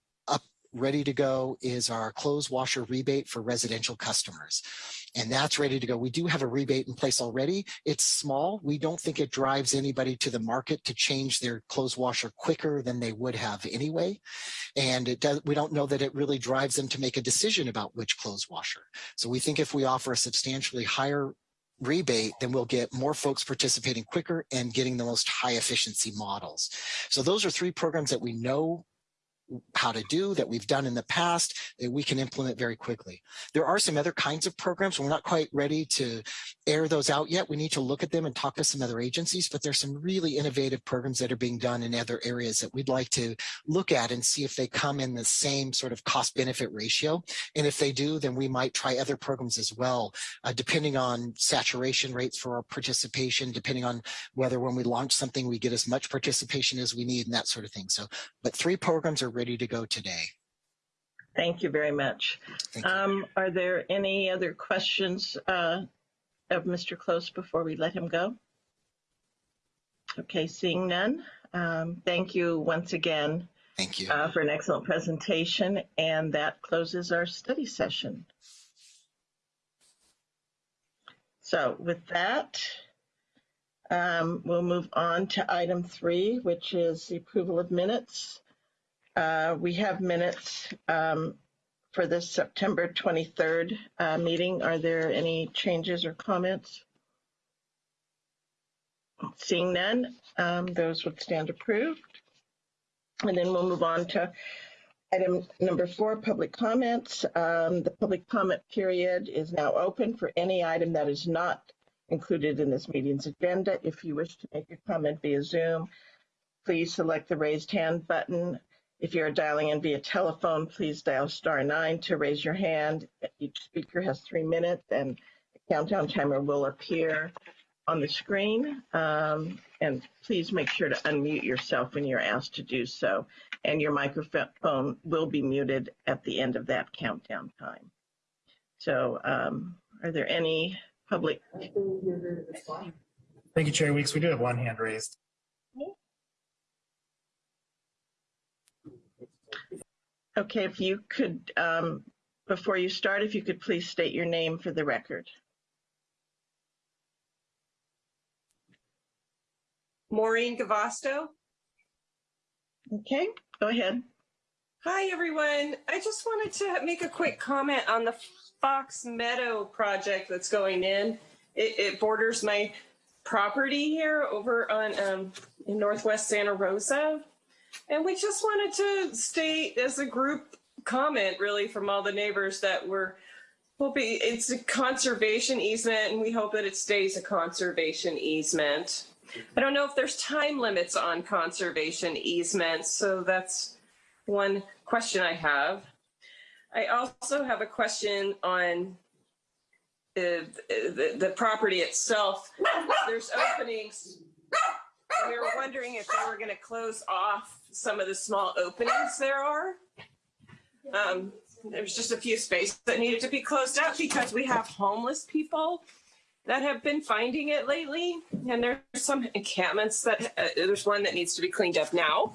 ready to go is our clothes washer rebate for residential customers. And that's ready to go. We do have a rebate in place already. It's small. We don't think it drives anybody to the market to change their clothes washer quicker than they would have anyway. And it does, we don't know that it really drives them to make a decision about which clothes washer. So we think if we offer a substantially higher rebate, then we'll get more folks participating quicker and getting the most high efficiency models. So those are three programs that we know how to do that we've done in the past that we can implement very quickly. There are some other kinds of programs. We're not quite ready to air those out yet. We need to look at them and talk to some other agencies, but there's some really innovative programs that are being done in other areas that we'd like to look at and see if they come in the same sort of cost benefit ratio. And if they do, then we might try other programs as well, uh, depending on saturation rates for our participation, depending on whether when we launch something, we get as much participation as we need and that sort of thing. So, but three programs are ready to go today. Thank you very much. You. Um, are there any other questions uh, of Mr. Close before we let him go? Okay, seeing none. Um, thank you once again Thank you. uh, for an excellent presentation, and that closes our study session. So with that, um, we'll move on to item three, which is the approval of minutes. Uh, we have minutes um, for this September 23rd uh, meeting. Are there any changes or comments? Seeing none, um, those would stand approved. And then we'll move on to item number four, public comments. Um, the public comment period is now open for any item that is not included in this meeting's agenda. If you wish to make a comment via Zoom, please select the raised hand button. If you're dialing in via telephone, please dial star nine to raise your hand. Each speaker has three minutes and a countdown timer will appear on the screen. Um, and please make sure to unmute yourself when you're asked to do so. And your microphone will be muted at the end of that countdown time. So um, are there any public? Thank you, Chair Weeks. We do have one hand raised. Okay, if you could, um, before you start, if you could please state your name for the record. Maureen Gavasto. Okay, go ahead. Hi, everyone. I just wanted to make a quick comment on the Fox Meadow project that's going in. It, it borders my property here over on um, in Northwest Santa Rosa. And we just wanted to state as a group comment really from all the neighbors that we're hoping it's a conservation easement and we hope that it stays a conservation easement. I don't know if there's time limits on conservation easements, so that's one question I have. I also have a question on the, the, the property itself. There's openings. We were wondering if they were going to close off some of the small openings there are. Um, there's just a few spaces that needed to be closed up because we have homeless people that have been finding it lately. And there's some encampments that uh, there's one that needs to be cleaned up now.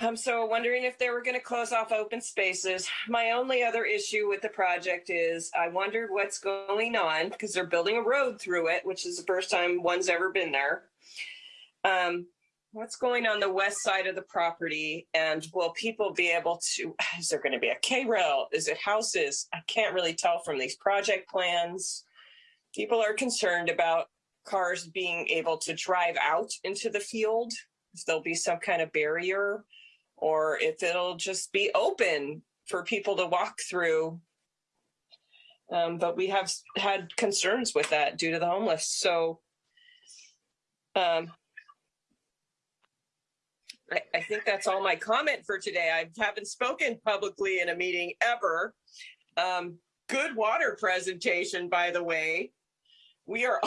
I'm so wondering if they were going to close off open spaces. My only other issue with the project is I wondered what's going on because they're building a road through it, which is the first time one's ever been there. Um, what's going on the west side of the property and will people be able to, is there going to be a K-rail? Is it houses? I can't really tell from these project plans. People are concerned about cars being able to drive out into the field if there'll be some kind of barrier or if it'll just be open for people to walk through. Um, but we have had concerns with that due to the homeless. So um, I, I think that's all my comment for today. I haven't spoken publicly in a meeting ever. Um, good water presentation, by the way. We are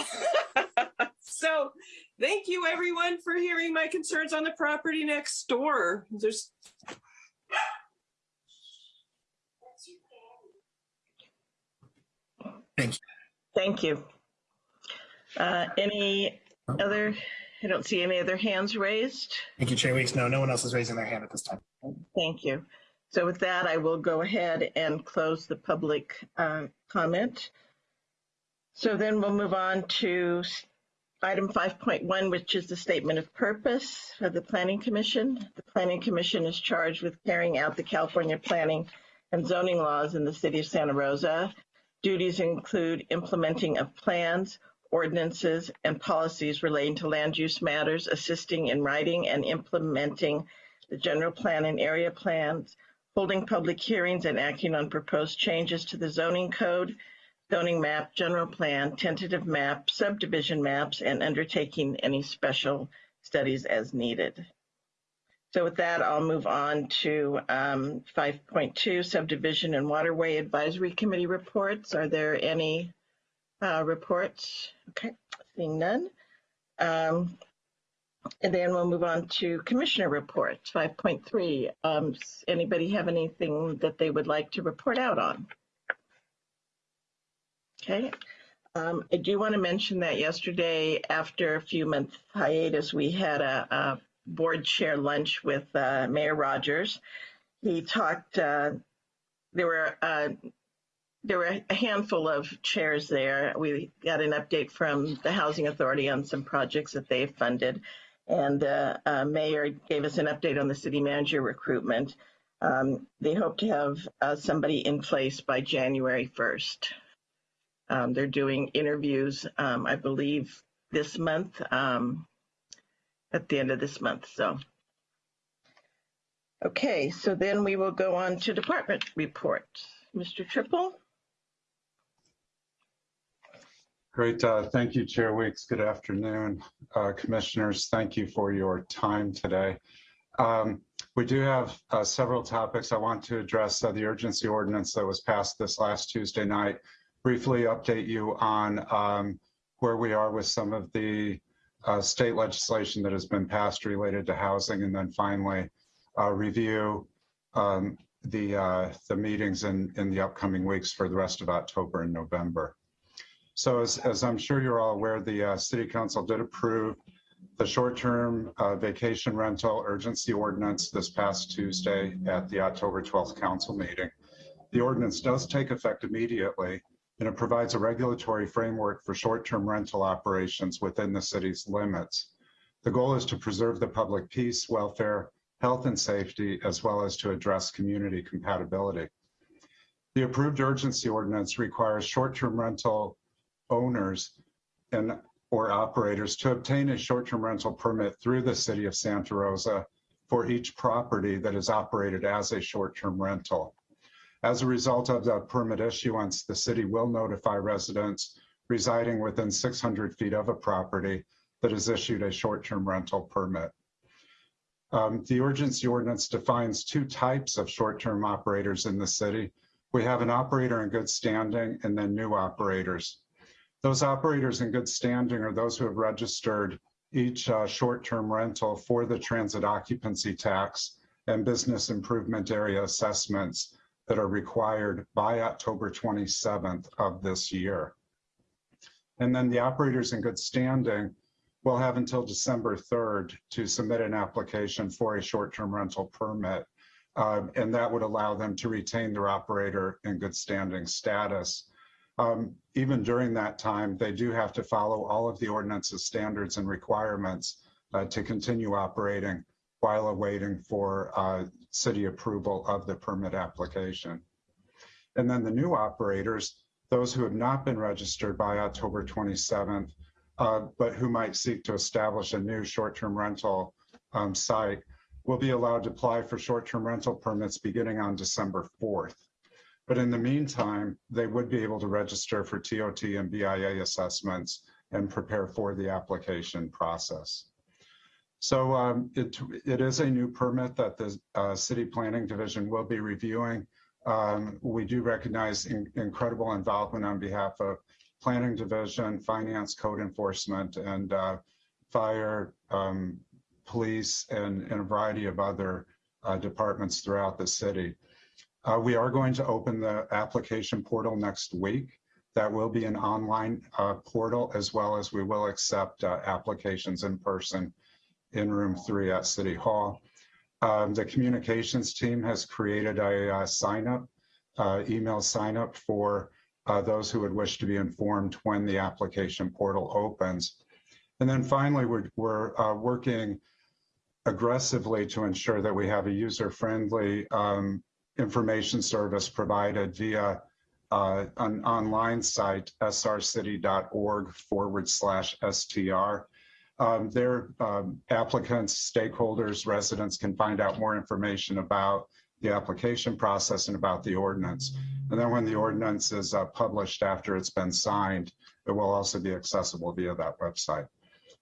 so thank you everyone for hearing my concerns on the property next door. There's Thank you. Thank Uh, any other, I don't see any other hands raised. Thank you, Chair Weeks. No, no one else is raising their hand at this time. Thank you. So with that, I will go ahead and close the public uh, comment. So then we'll move on to item 5.1, which is the statement of purpose of the Planning Commission. The Planning Commission is charged with carrying out the California planning and zoning laws in the city of Santa Rosa. Duties include implementing of plans, ordinances, and policies relating to land use matters, assisting in writing and implementing the general plan and area plans, holding public hearings and acting on proposed changes to the zoning code, zoning map, general plan, tentative map, subdivision maps, and undertaking any special studies as needed. So with that, I'll move on to um, 5.2 subdivision and waterway advisory committee reports. Are there any uh, reports? Okay, seeing none. Um, and then we'll move on to commissioner reports, 5.3. Um, anybody have anything that they would like to report out on? Okay, Um, I do want to mention that yesterday, after a few month hiatus, we had a, a board chair lunch with uh, Mayor Rogers. He talked. Uh, there were uh, there were a handful of chairs there. We got an update from the Housing Authority on some projects that they've funded, and uh, uh, Mayor gave us an update on the city manager recruitment. Um, they hope to have uh, somebody in place by January 1st. Um, they're doing interviews, um, I believe, this month, um, at the end of this month. So, okay, so then we will go on to department reports. Mr. Trippel? Great. Uh, thank you, Chair Weeks. Good afternoon, uh, commissioners. Thank you for your time today. Um, we do have uh, several topics I want to address. Uh, the urgency ordinance that was passed this last Tuesday night, briefly update you on um, where we are with some of the uh, state legislation that has been passed related to housing, and then finally uh, review um, the the meetings in, in the upcoming weeks for the rest of October and November. So as, as I'm sure you're all aware, the uh, City Council did approve the short-term uh, vacation rental urgency ordinance this past Tuesday at the October 12th council meeting. The ordinance does take effect immediately and it provides a regulatory framework for short-term rental operations within the city's limits. The goal is to preserve the public peace, welfare, health and safety, as well as to address community compatibility. The approved urgency ordinance requires short-term rental owners and or operators to obtain a short-term rental permit through the city of Santa Rosa for each property that is operated as a short-term rental. As a result of the permit issuance, the city will notify residents residing within 600 feet of a property that has issued a short-term rental permit. Um, the urgency ordinance defines two types of short-term operators in the city. We have an operator in good standing and then new operators. Those operators in good standing are those who have registered each uh, short-term rental for the transit occupancy tax and business improvement area assessments that are required by October 27th of this year. And then the operators in good standing will have until December 3rd to submit an application for a short-term rental permit. Um, and that would allow them to retain their operator in good standing status um, even during that time, they do have to follow all of the ordinance's standards and requirements uh, to continue operating while awaiting for uh, city approval of the permit application. And then the new operators, those who have not been registered by October 27th, uh, but who might seek to establish a new short-term rental um, site, will be allowed to apply for short-term rental permits beginning on December 4th. But in the meantime, they would be able to register for TOT and BIA assessments and prepare for the application process. So um, it, it is a new permit that the uh, City Planning Division will be reviewing. Um, we do recognize in, incredible involvement on behalf of Planning Division, Finance, Code Enforcement, and uh, Fire, um, Police, and, and, a variety of other uh, departments throughout the city. Uh, we are going to open the application portal next week. That will be an online uh, portal as well as we will accept uh, applications in person in room three at City Hall. Um, the communications team has created a uh, sign up, uh, email sign up for uh, those who would wish to be informed when the application portal opens. And then finally, we're, we're working aggressively to ensure that we have a user-friendly um, information service provided via uh, an online site, srcity.org forward slash STR. Um, their um, applicants, stakeholders, residents can find out more information about the application process and about the ordinance. And then when the ordinance is uh, published after it's been signed, it will also be accessible via that website.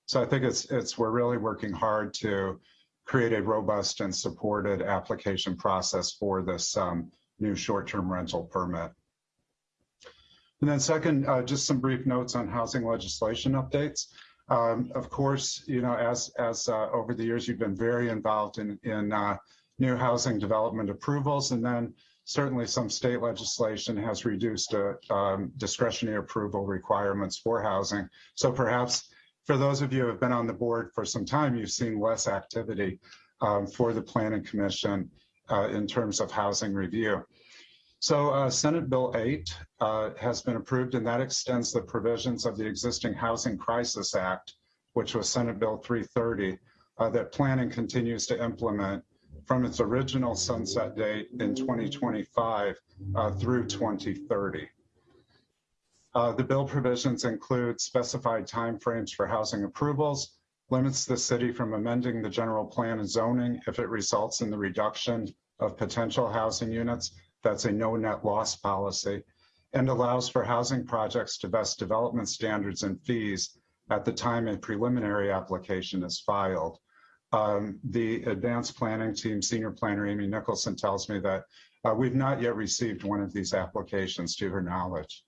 So I think it's it's we're really working hard to create a robust and supported application process for this um, new short-term rental permit. And then second, uh, just some brief notes on housing legislation updates. Um, of course, you know, as, as uh, over the years, you've been very involved in, in uh, new housing development approvals. And then certainly some state legislation has reduced uh, um, discretionary approval requirements for housing. So perhaps for those of you who have been on the board for some time, you've seen less activity um, for the Planning Commission uh, in terms of housing review. So uh, Senate Bill 8 uh, has been approved and that extends the provisions of the existing Housing Crisis Act, which was Senate Bill 330, uh, that planning continues to implement from its original sunset date in 2025 uh, through 2030. Uh, the bill provisions include specified timeframes for housing approvals, limits the city from amending the general plan and zoning if it results in the reduction of potential housing units. That's a no net loss policy and allows for housing projects to vest development standards and fees at the time a preliminary application is filed. Um, the advanced planning team, senior planner Amy Nicholson tells me that uh, we've not yet received one of these applications to her knowledge.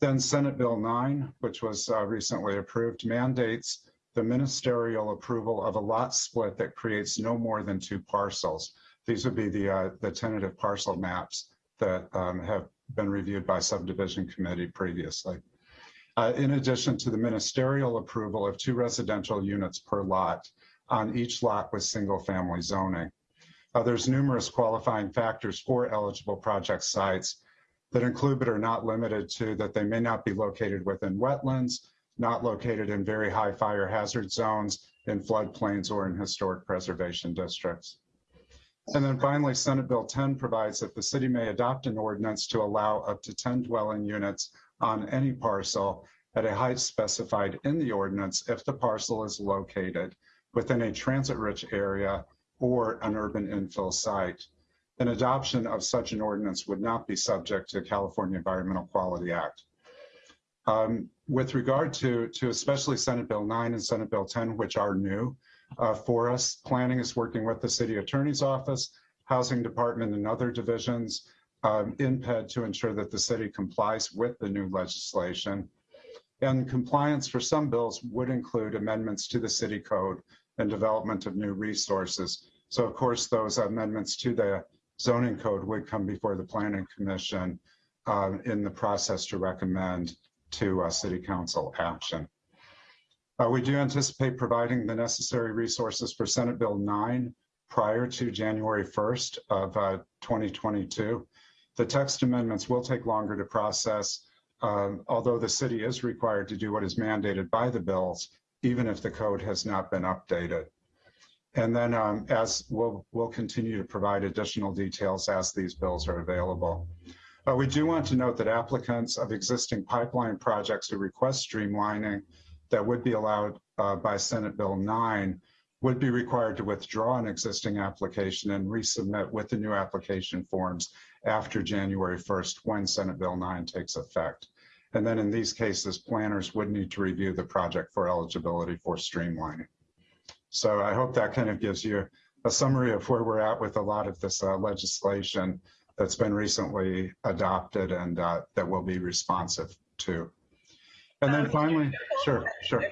Then Senate Bill 9, which was uh, recently approved, mandates the ministerial approval of a lot split that creates no more than two parcels. These would be the, uh, the tentative parcel maps that um, have been reviewed by subdivision committee previously. Uh, in addition to the ministerial approval of two residential units per lot on each lot with single family zoning. Uh, there's numerous qualifying factors for eligible project sites that include but are not limited to that they may not be located within wetlands, not located in very high fire hazard zones, in floodplains or in historic preservation districts. And then finally, Senate Bill 10 provides that the city may adopt an ordinance to allow up to 10 dwelling units on any parcel at a height specified in the ordinance if the parcel is located within a transit-rich area or an urban infill site. An adoption of such an ordinance would not be subject to California Environmental Quality Act. Um, with regard to, to especially Senate Bill 9 and Senate Bill 10, which are new uh, for us, planning is working with the city attorney's office, housing department and other divisions um, in PED to ensure that the city complies with the new legislation. And compliance for some bills would include amendments to the city code and development of new resources. So of course, those amendments to the zoning code would come before the planning commission uh, in the process to recommend to uh, city council action. Uh, we do anticipate providing the necessary resources for Senate Bill 9 prior to January 1st of uh, 2022. The text amendments will take longer to process um, although the city is required to do what is mandated by the bills, even if the code has not been updated. And then um, as we'll, we'll continue to provide additional details as these bills are available. But we do want to note that applicants of existing pipeline projects who request streamlining that would be allowed uh, by Senate Bill 9 would be required to withdraw an existing application and resubmit with the new application forms after January 1st when Senate Bill 9 takes effect. And then in these cases, planners would need to review the project for eligibility for streamlining. So I hope that kind of gives you a summary of where we're at with a lot of this uh, legislation that's been recently adopted and uh, that will be responsive to. And then Um, finally, sure, sure.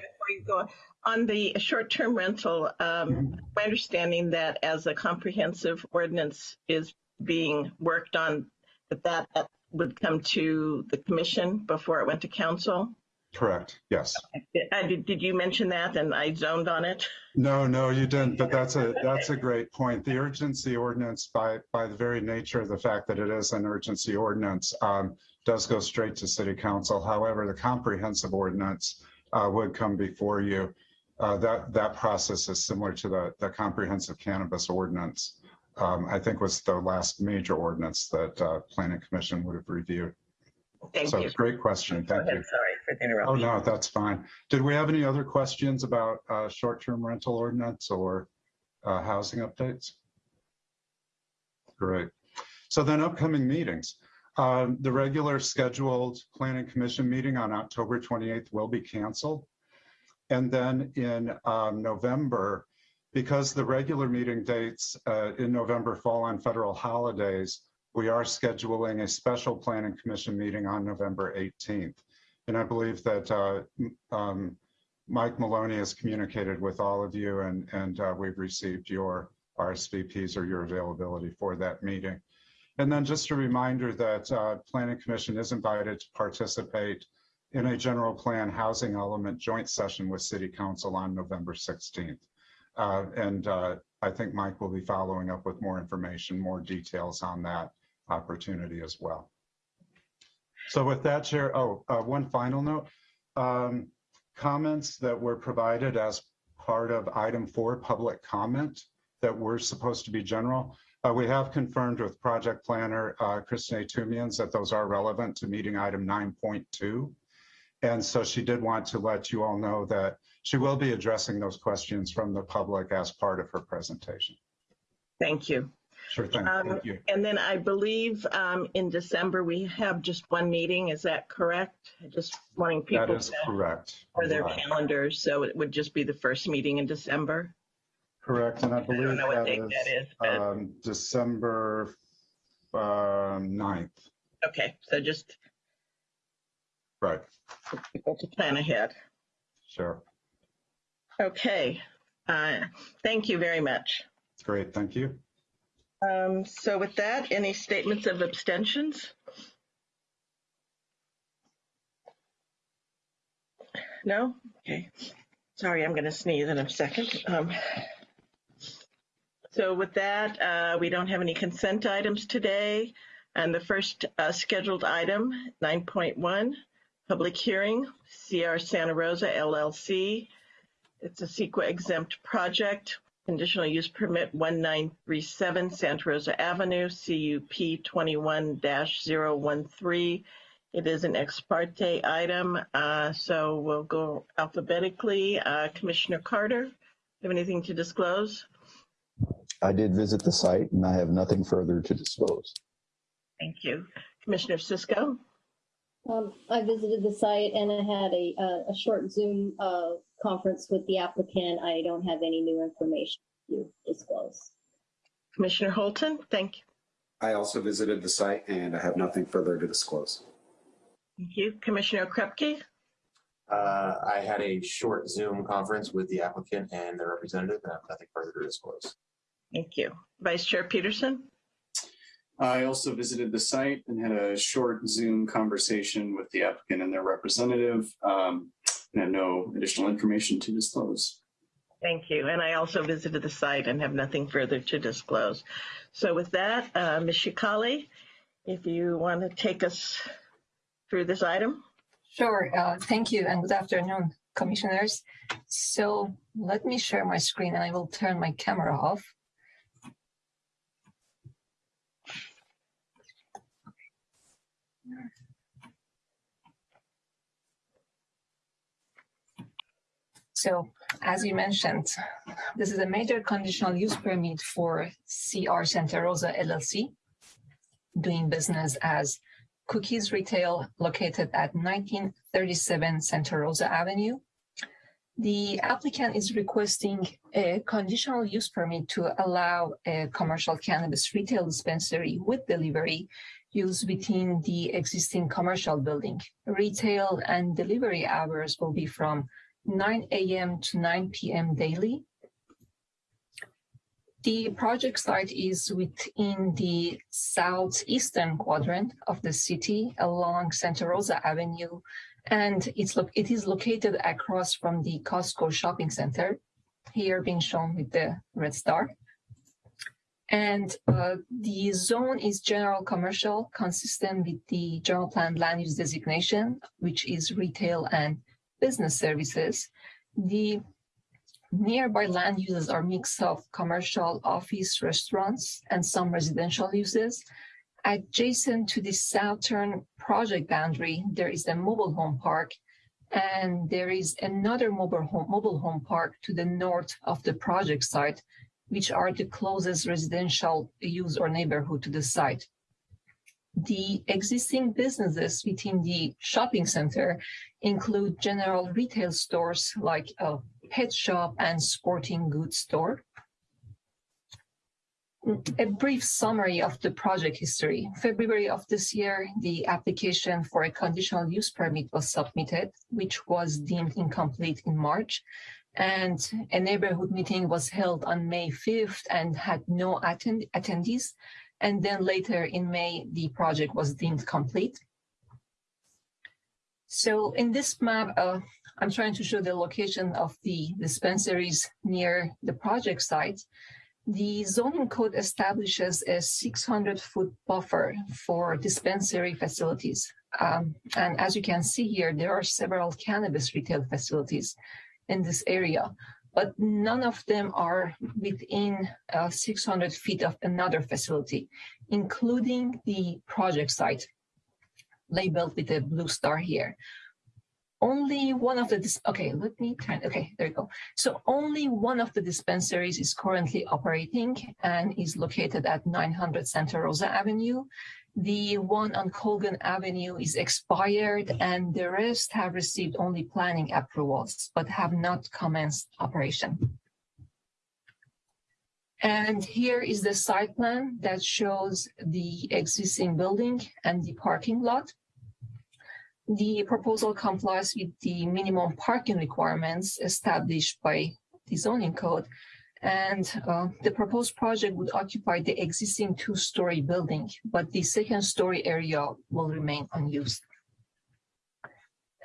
Go, On the short-term rental, um, Mhm. my understanding that as a comprehensive ordinance is being worked on, that that would come to the commission before it went to council? Correct, yes. Uh, Did did you mention that and I zoned on it? No, no, you didn't, but that's a, that's a great point. The urgency ordinance, by, by the very nature of the fact that it is an urgency ordinance, um, does go straight to city council. However, the comprehensive ordinance uh, would come before you. Uh, That, that process is similar to the, the comprehensive cannabis ordinance. um, I think was the last major ordinance that uh, planning commission would have reviewed. Thank So you. great question, thank you. sorry for the Oh, no, that's fine. Did we have any other questions about uh, short-term rental ordinance or uh, housing updates? Great. So then upcoming meetings. Um, The regular scheduled planning commission meeting on October 28th will be canceled. And then in um, November, because the regular meeting dates uh, in November fall on federal holidays, we are scheduling a special planning commission meeting on November 18th. And I believe that uh, um, Mike Maloney has communicated with all of you and, and uh, we've received your RSVPs or your availability for that meeting. And then just a reminder that uh, Planning Commission is invited to participate in a general plan housing element joint session with City Council on November 16th. Uh, and uh, I think Mike will be following up with more information, more details on that opportunity as well. So with that, Chair, oh, uh, one final note. Um, comments that were provided as part of item four, public comment, that were supposed to be general. Uh, we have confirmed with project planner uh, Kristen Tumians that those are relevant to meeting item 9.2. And so she did want to let you all know that she will be addressing those questions from the public as part of her presentation. Thank you. Sure thing. Um, Thank you. And then I believe um, in December, we have just one meeting. Is that correct? Just wanting people is to, correct. for their Right. calendars. So it would just be the first meeting in December. Correct, and I I believe don't know what that date is that is, but, um, December um, 9th. okay. So just Right, people to plan ahead. sure. Okay. Uh, Thank you very much. Great, thank you. Um, So with that, any statements of abstentions? No? Okay. Sorry, I'm going to sneeze in a second. Um, So with that, uh, we don't have any consent items today. And the first uh, scheduled item, 9.1, public hearing, CR Santa Rosa LLC. It's a CEQA exempt project, conditional use permit 1937 Santa Rosa Avenue, CUP 21-013. It is an ex parte item, uh, so we'll go alphabetically. Uh, Commissioner Carter, do you have anything to disclose? I did visit the site and I have nothing further to disclose. Thank you. Commissioner Cisco? Um, I visited the site and I had a, a, a short Zoom, uh, conference with the applicant. I don't have any new information to disclose. Commissioner Holton? Thank you. I also visited the site and I have nothing further to disclose. Thank you. Commissioner Okrepkie? Uh, I had a short Zoom conference with the applicant and their representative, and I have nothing further to disclose. Thank you. Vice Chair Peterson? I also visited the site and had a short Zoom conversation with the applicant and their representative. Um, and have no additional information to disclose. Thank you. And I also visited the site and have nothing further to disclose. So with that, uh, Ms. Sheikhali, if you want to take us through this item? Sure. Uh, thank you and good afternoon, commissioners. So let me share my screen and I will turn my camera off. So as you mentioned, this is a major conditional use permit for CR Santa Rosa LLC, doing business as Cookies Retail located at 1937 Santa Rosa Avenue. The applicant is requesting a conditional use permit to allow a commercial cannabis retail dispensary with delivery used within the existing commercial building. Retail and delivery hours will be from 9 a.m. to 9 p.m. daily. The project site is within the southeastern quadrant of the city along Santa Rosa Avenue, and it's it is located across from the Costco shopping center, here being shown with the red star. And uh, the zone is general commercial, consistent with the general plan land use designation, which is retail and business services. The nearby land uses are mix of commercial, office, restaurants, and some residential uses. Adjacent to the southern project boundary, there is a mobile home park, and there is another mobile home, mobile home park to the north of the project site, which are the closest residential use or neighborhood to the site. The existing businesses within the shopping center include general retail stores like a pet shop and sporting goods store. A brief summary of the project history. February of this year, the application for a conditional use permit was submitted, which was deemed incomplete in March. And a neighborhood meeting was held on May 5th and had no attend- attendees. And then later in May, the project was deemed complete. So in this map, uh, I'm trying to show the location of the dispensaries near the project site. The zoning code establishes a 600 foot buffer for dispensary facilities. Um, and as you can see here, there are several cannabis retail facilities in this area, but none of them are within uh, 600 feet of another facility, including the project site labeled with a blue star here only one of the, okay, let me turn, okay, there you go. So only one of the dispensaries is currently operating and is located at 900 Santa Rosa Avenue. The one on Colgan Avenue is expired and the rest have received only planning approvals, but have not commenced operation. And here is the site plan that shows the existing building and the parking lot. The proposal complies with the minimum parking requirements established by the zoning code, and uh, the proposed project would occupy the existing two-story building, but the second story area will remain unused.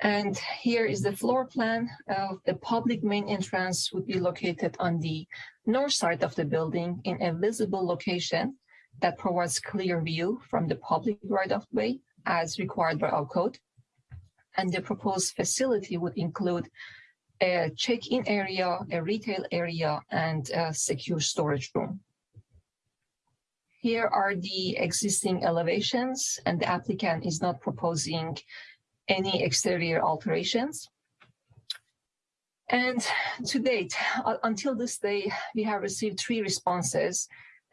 And here is the floor plan. Uh, the public main entrance would be located on the north side of the building in a visible location that provides clear view from the public right-of-way as required by our code and the proposed facility would include a check-in area, a retail area, and a secure storage room. Here are the existing elevations, and the applicant is not proposing any exterior alterations. And to date, until this day, we have received three responses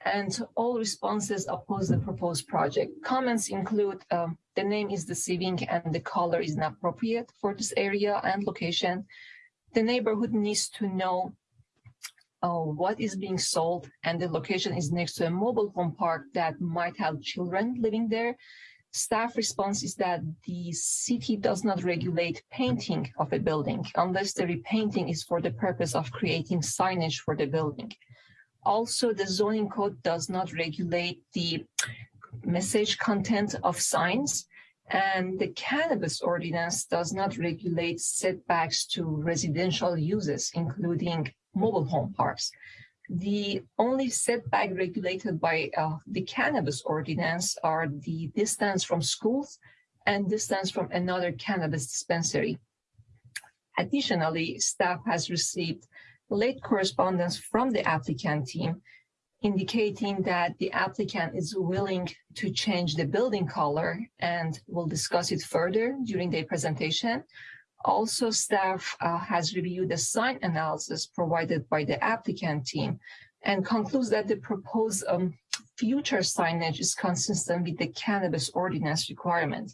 and all responses oppose the proposed project. Comments include um, the name is deceiving and the color is inappropriate for this area and location. The neighborhood needs to know uh, what is being sold and the location is next to a mobile home park that might have children living there. Staff response is that the city does not regulate painting of a building unless the repainting is for the purpose of creating signage for the building. Also, the zoning code does not regulate the message content of signs, and the cannabis ordinance does not regulate setbacks to residential uses, including mobile home parks. The only setback regulated by uh, the cannabis ordinance are the distance from schools and distance from another cannabis dispensary. Additionally, staff has received late correspondence from the applicant team indicating that the applicant is willing to change the building color and we'll discuss it further during the presentation. Also, staff uh, has reviewed the sign analysis provided by the applicant team and concludes that the proposed um, future signage is consistent with the cannabis ordinance requirement.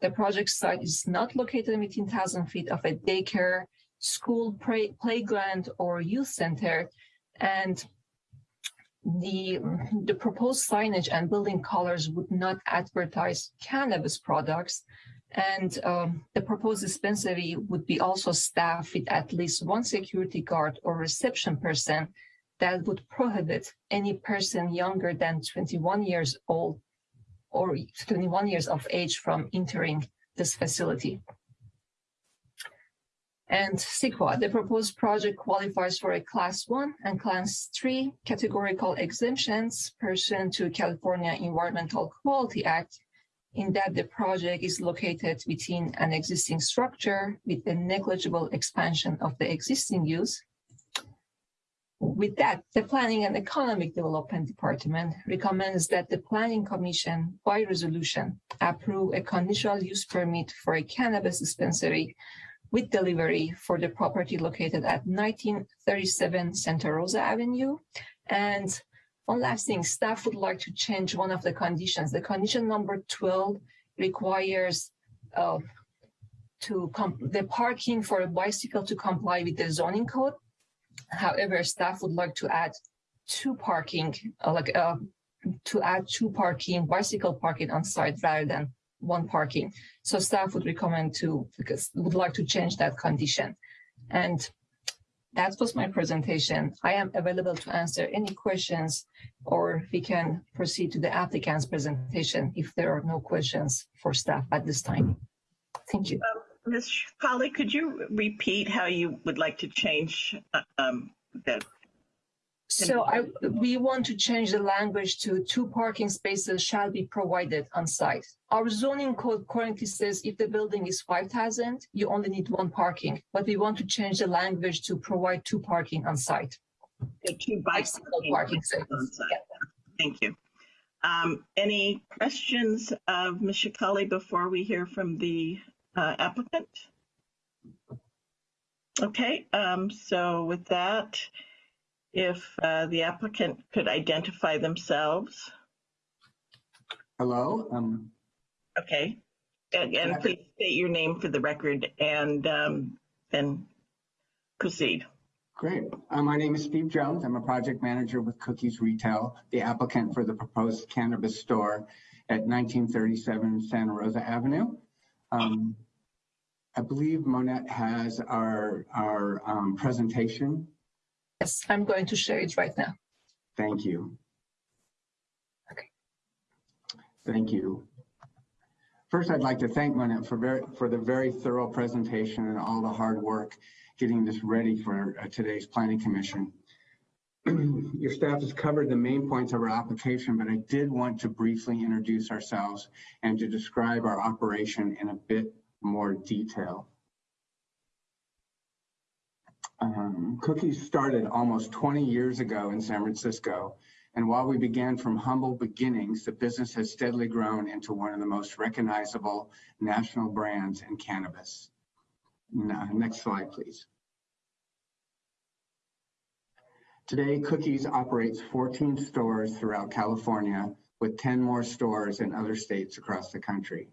The project site is not located within 1,000 feet of a daycare, school play, playground or youth center and the the proposed signage and building colors would not advertise cannabis products and um, the proposed dispensary would be also staffed with at least one security guard or reception person that would prohibit any person younger than 21 years old or 21 years of age from entering this facility. And CEQA, the proposed project qualifies for a class one and class three categorical exemptions pursuant to California Environmental Quality Act in that the project is located within an existing structure with a negligible expansion of the existing use. With that, the Planning and Economic Development Department recommends that the Planning Commission, by resolution, approve a conditional use permit for a cannabis dispensary with delivery for the property located at 1937 Santa Rosa Avenue. And one last thing, staff would like to change one of the conditions. The condition number 12 requires uh, to the parking for a bicycle to comply with the zoning code. However, staff would like to add two parking, uh, like uh, to add two parking, bicycle parking on site rather than one parking. So staff would recommend to, because would like to change that condition. And that was my presentation. I am available to answer any questions or we can proceed to the applicant's presentation if there are no questions for staff at this time. Thank you. Ms. Polly, could you repeat how you would like to change uh, um, So I, we want to change the language to two parking spaces shall be provided on site. Our zoning code currently says if the building is 5,000, you only need one parking, but we want to change the language to provide two parking on site. the two Bicycle bicycle parking spaces. on site? Thank you. Um, Any questions of Ms. Sheikhali before we hear from the uh, applicant? Okay, um, so with that, if uh, the applicant could identify themselves, Hello, um, okay? And and please state your name for the record and um, then proceed. great. Uh, my name is Steve Jones. I'm a project manager with Cookies Retail, the applicant for the proposed cannabis store at 1937 Santa Rosa Avenue. Um, I believe Monette has our, our um, presentation. Yes, I'm going to share it right now. Thank you. Okay. Thank you. First, I'd like to thank Monette for very, for the very thorough presentation and all the hard work getting this ready for uh, today's planning commission. Your staff has covered the main points of our application, but I did want to briefly introduce ourselves and to describe our operation in a bit more detail. Um, Cookies started almost 20 years ago in San Francisco, and while we began from humble beginnings, the business has steadily grown into one of the most recognizable national brands in cannabis. Next slide, please. Today, Cookies operates 14 stores throughout California with 10 more stores in other states across the country.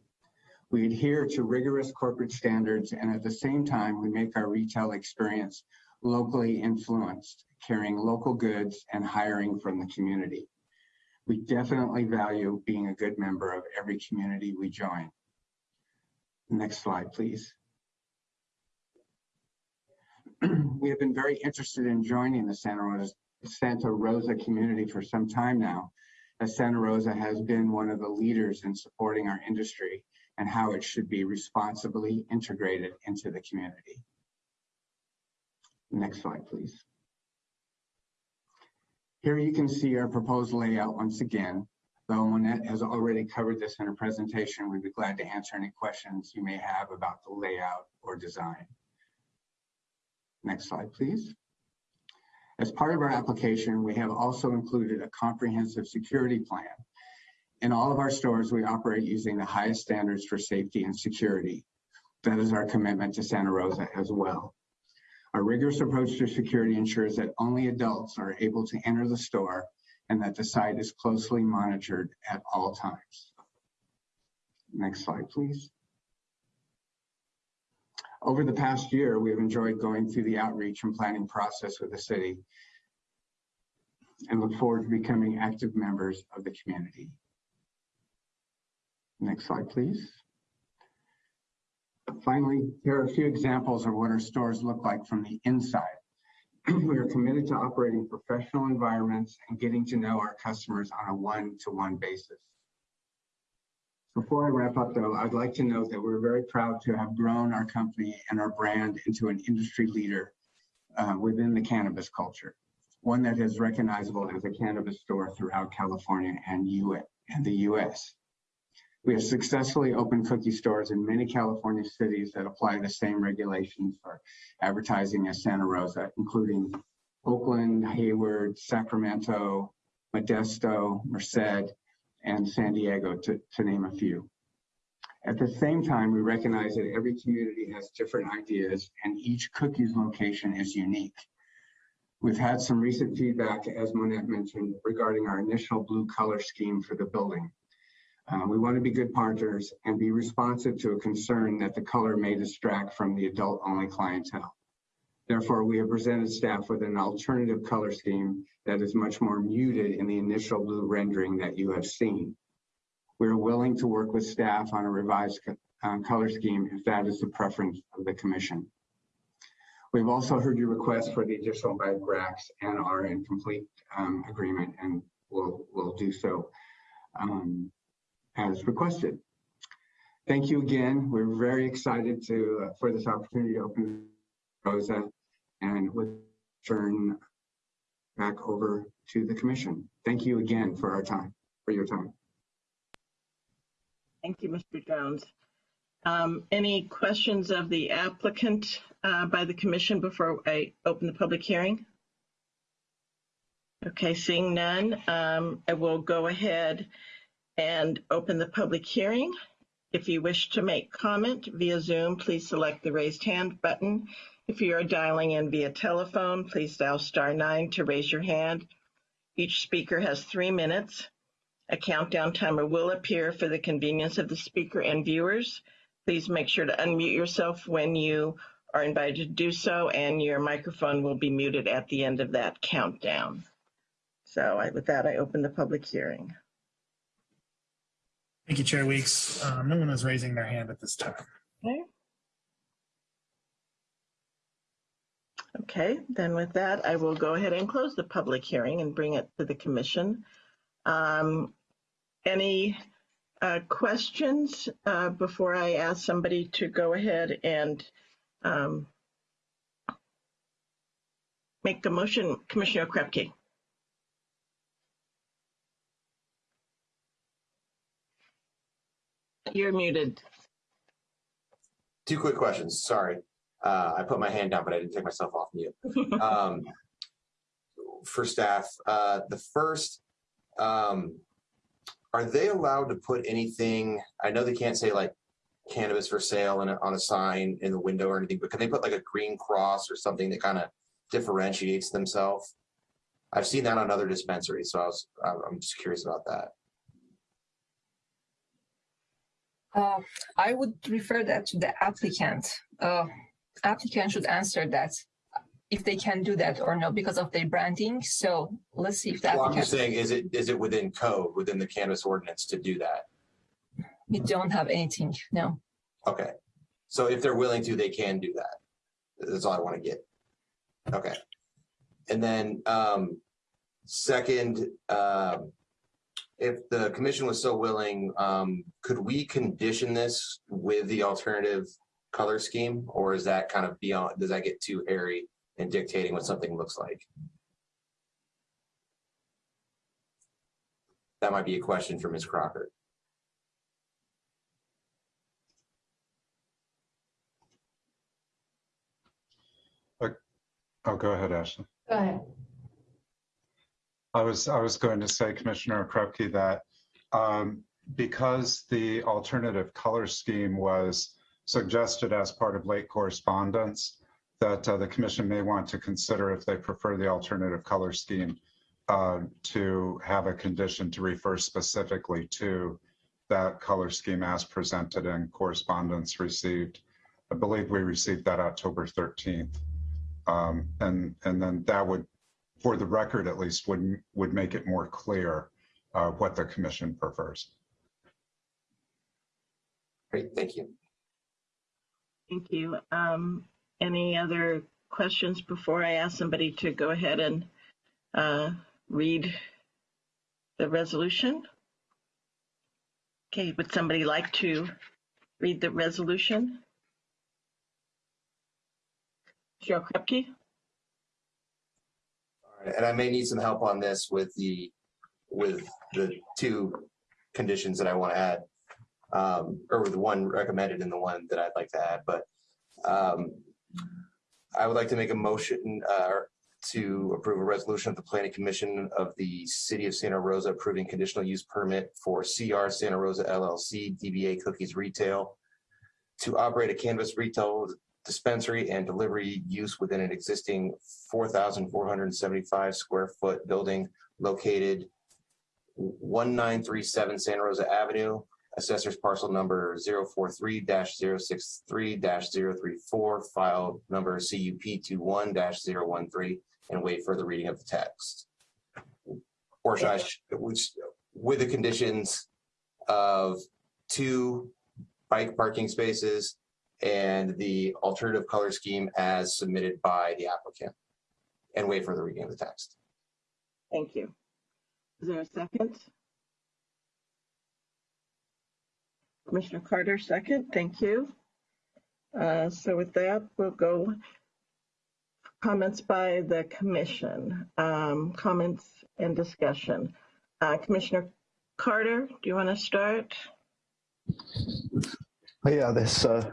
We adhere to rigorous corporate standards and at the same time, we make our retail experience locally influenced, carrying local goods and hiring from the community. We definitely value being a good member of every community we join. Next slide, please. we have been very interested in joining the Santa Rosa, Santa Rosa community for some time now, as Santa Rosa has been one of the leaders in supporting our industry and how it should be responsibly integrated into the community. Next slide, please. Here you can see our proposed layout once again. Though Monette has already covered this in her presentation, we'd be glad to answer any questions you may have about the layout or design. Next slide, please. As part of our application, we have also included a comprehensive security plan. In all of our stores, we operate using the highest standards for safety and security. That is our commitment to Santa Rosa as well. Our rigorous approach to security ensures that only adults are able to enter the store and that the site is closely monitored at all times. Next slide, please. Over the past year, we have enjoyed going through the outreach and planning process with the city and look forward to becoming active members of the community. Next slide, please. Finally, here are a few examples of what our stores look like from the inside. we are committed to operating professional environments and getting to know our customers on a one-to-one -one basis. Before I wrap up though, I'd like to note that we're very proud to have grown our company and our brand into an industry leader uh, within the cannabis culture, one that is recognizable as a cannabis store throughout California and, US, and the US. We have successfully opened cookie stores in many California cities that apply the same regulations for advertising as Santa Rosa, including Oakland, Hayward, Sacramento, Modesto, Merced, and San Diego, to, to name a few. At the same time, we recognize that every community has different ideas and each cookies location is unique. We've had some recent feedback, as Monette mentioned, regarding our initial blue color scheme for the building. Uh, we want to be good partners and be responsive to a concern that the color may distract from the adult-only clientele. Therefore, we have presented staff with an alternative color scheme that is much more muted in the initial blue rendering that you have seen. We are willing to work with staff on a revised uh, color scheme if that is the preference of the commission. We've also heard your request for the additional bike racks and are in complete um, agreement and will will do so um, as requested. Thank you again. We're very excited to uh, for this opportunity to open Rosa and with turn back over to the commission. Thank you again for our time, for your time. Thank you, Mr. Jones. Um, any questions of the applicant uh, by the commission before I open the public hearing? Okay, seeing none, um, I will go ahead and open the public hearing. If you wish to make comment via Zoom, please select the raised hand button. If you are dialing in via telephone, please dial star nine to raise your hand. Each speaker has three minutes. A countdown timer will appear for the convenience of the speaker and viewers. Please make sure to unmute yourself when you are invited to do so, and your microphone will be muted at the end of that countdown. So I, with that, I open the public hearing. Thank you, Chair Weeks. Um, no one is raising their hand at this time. Okay. Okay, then with that, I will go ahead and close the public hearing and bring it to the commission. Um, any uh, questions uh, before I ask somebody to go ahead and um, make a motion? Commissioner Okrepkie. You're muted. Two quick questions. Sorry. Uh, I put my hand down, but I didn't take myself off mute. Um, for staff, uh, the first, um, are they allowed to put anything? I know they can't say like cannabis for sale in a, on a sign in the window or anything, but can they put like a green cross or something that kind of differentiates themselves? I've seen that on other dispensaries, so I was I'm just curious about that. Uh, I would refer that to the applicant. Uh, applicant should answer that if they can do that or no because of their branding. So let's see if that. Well, I'm just saying, is it is it within code within the cannabis ordinance to do that? We don't have anything. No. Okay, so if they're willing to, they can do that. That's all I want to get. Okay, and then um, second, um, if the commission was so willing, um, could we condition this with the alternative color scheme, or is that kind of beyond? Does that get too hairy in dictating what something looks like? That might be a question for Ms. Crocker. Oh, go ahead, Ashley. Go ahead. I was I was going to say, Commissioner Okrepkie, that um, because the alternative color scheme was suggested as part of late correspondence, that uh, the commission may want to consider if they prefer the alternative color scheme uh, to have a condition to refer specifically to that color scheme as presented in correspondence received. I believe we received that October 13th. Um, and, and then that would for the record at least, would, would make it more clear uh, what the commission prefers. Great, thank you. Thank you. Um, any other questions before I ask somebody to go ahead and uh, read the resolution? Okay, would somebody like to read the resolution? Cheryl Okrepkie? And I may need some help on this with the with the two conditions that I want to add, um, or with the one recommended and the one that I'd like to add. But um, I would like to make a motion uh, to approve a resolution of the Planning Commission of the City of Santa Rosa approving conditional use permit for CR Santa Rosa LLC DBA Cookies Retail to operate a cannabis retail dispensary and delivery use within an existing 4,475 square foot building located 1937 Santa Rosa Avenue, assessor's parcel number 043-063-034, file number CUP21-013, and wait for the reading of the text. Or should I, which, with the conditions of two bike parking spaces and the alternative color scheme as submitted by the applicant and wait for the reading of the text. Thank you. Is there a second? Commissioner Carter, second. Thank you. Uh, So with that, we'll go comments by the commission, um, comments and discussion. Uh, Commissioner Carter, do you want to start? Yeah, this, uh,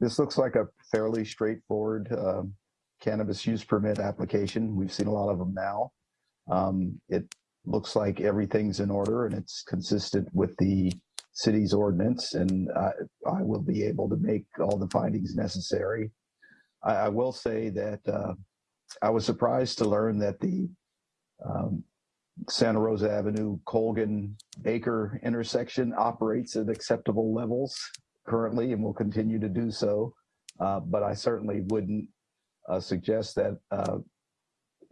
this looks like a fairly straightforward um, cannabis use permit application. We've seen a lot of them now. Um, It looks like everything's in order and it's consistent with the city's ordinance and I, I will be able to make all the findings necessary. I, I will say that uh, I was surprised to learn that the um, Santa Rosa Avenue Colgan Baker intersection operates at acceptable levels currently and will continue to do so. Uh, but I certainly wouldn't uh, suggest that uh,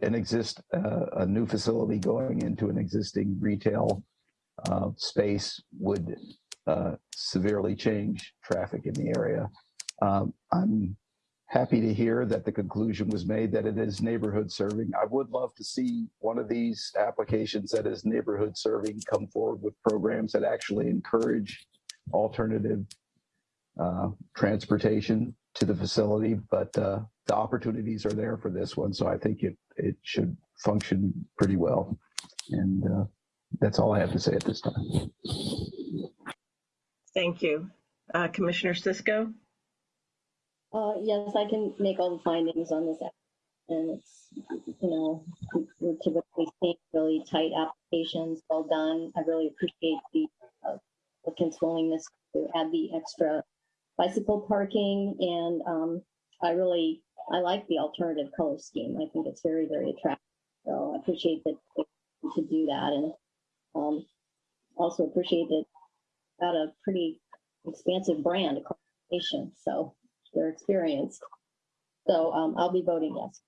an exist uh, a new facility going into an existing retail uh, space would uh, severely change traffic in the area. Um, I'm happy to hear that the conclusion was made that it is neighborhood serving. I would love to see one of these applications that is neighborhood serving come forward with programs that actually encourage alternative uh, transportation to the facility, but uh, the opportunities are there for this one. So I think it, it should function pretty well. And uh, that's all I have to say at this time. Thank you. Uh, Commissioner Cisco? Uh, yes, I can make all the findings on this. And it's, you know, we're typically seeing really tight applications, well done. I really appreciate the uh, applicant's willingness to add the extra bicycle parking. And um, I really, I like the alternative color scheme. I think it's very, very attractive. So I appreciate that they could do that. And um, also appreciate that got a pretty expansive brand across the nation. So they're experienced. So um, I'll be voting yes.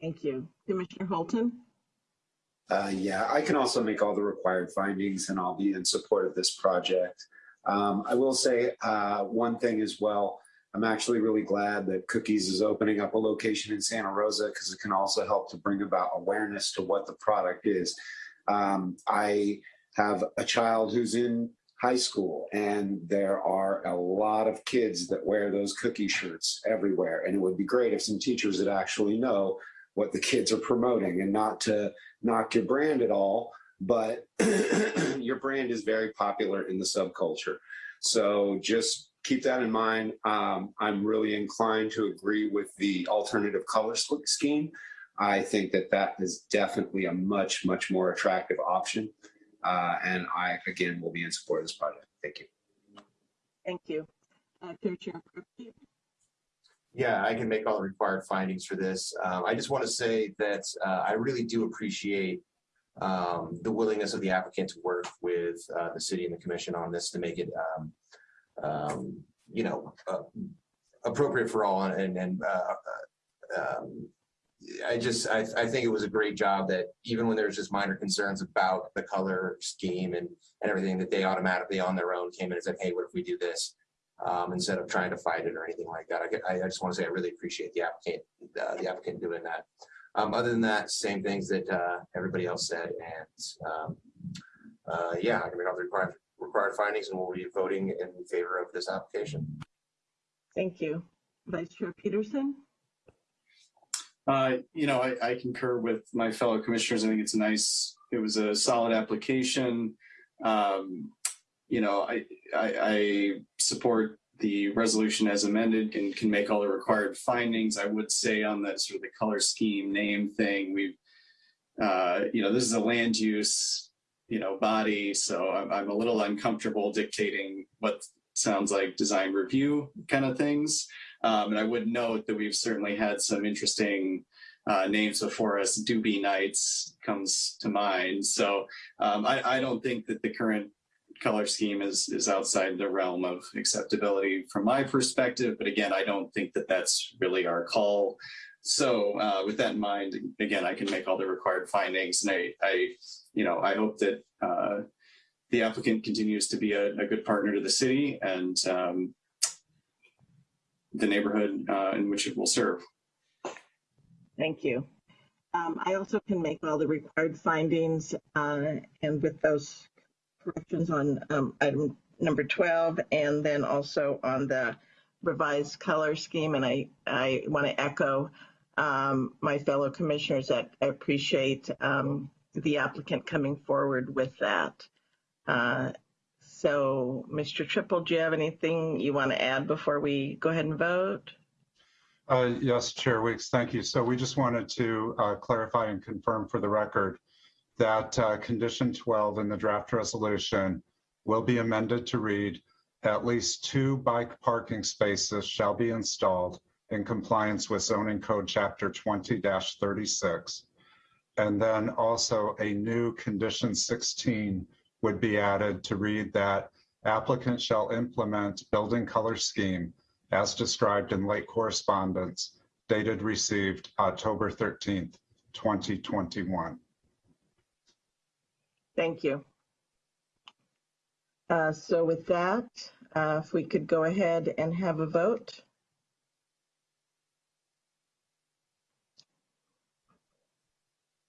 Thank you. Commissioner Holton? Uh, yeah, I can also make all the required findings and I'll be in support of this project. Um, I will say uh, one thing as well. I'm actually really glad that Cookies is opening up a location in Santa Rosa because it can also help to bring about awareness to what the product is. Um, I have a child who's in high school and there are a lot of kids that wear those cookie shirts everywhere. And it would be great if some teachers would actually know what the kids are promoting and not to knock your brand at all, but your brand is very popular in the subculture. So just keep that in mind. Um, I'm really inclined to agree with the alternative color scheme. I think that that is definitely a much, much more attractive option. Uh, and I, again, will be in support of this project. Thank you. Thank you. Uh, Commissioner Yeah, I can make all the required findings for this. Um, I just want to say that uh, I really do appreciate um, the willingness of the applicant to work with uh, the city and the commission on this to make it, um, um, you know, uh, appropriate for all. And, and uh, uh, um, I just, I, I think it was a great job that even when there's just minor concerns about the color scheme and, and everything that they automatically on their own came in and said, hey, what if we do this? um, instead of trying to fight it or anything like that. I, I just want to say I really appreciate the applicant, uh, the applicant doing that. Um, other than that, same things that uh, everybody else said, and um, uh, yeah, I can make all the required required findings, and we'll be voting in favor of this application. Thank you. Vice Chair Peterson? Uh, you know, I, I concur with my fellow commissioners. I think it's a nice, it was a solid application. Um, you know, I, I, I support the resolution as amended and can make all the required findings. I would say on that sort of the color scheme name thing, we've, uh, you know, this is a land use, you know, body. So I'm, I'm a little uncomfortable dictating what sounds like design review kind of things. Um, and I would note that we've certainly had some interesting uh, names before us. Doobie Nights comes to mind. So um, I, I don't think that the current color scheme is is outside the realm of acceptability from my perspective. But again, I don't think that that's really our call. So uh, with that in mind, again, I can make all the required findings, and I, I you know, I hope that uh, the applicant continues to be a, a good partner to the city and um, the neighborhood uh, in which it will serve. Thank you. Um, I also can make all the required findings, uh, and with those corrections on, um, item number twelve, and then also on the revised color scheme, and I, I want to echo, um, my fellow commissioners that I appreciate, um, the applicant coming forward with that. Uh, so, Mr. Trippel, do you have anything you want to add before we go ahead and vote? Uh, Yes, Chair Weeks, thank you. So we just wanted to uh, clarify and confirm for the record that uh, condition 12 in the draft resolution will be amended to read, at least two bike parking spaces shall be installed in compliance with zoning code chapter 20-36. And then also a new condition 16 would be added to read that applicant shall implement building color scheme as described in late correspondence dated received October 13th, 2021. Thank you. Uh, so with that, uh, if we could go ahead and have a vote.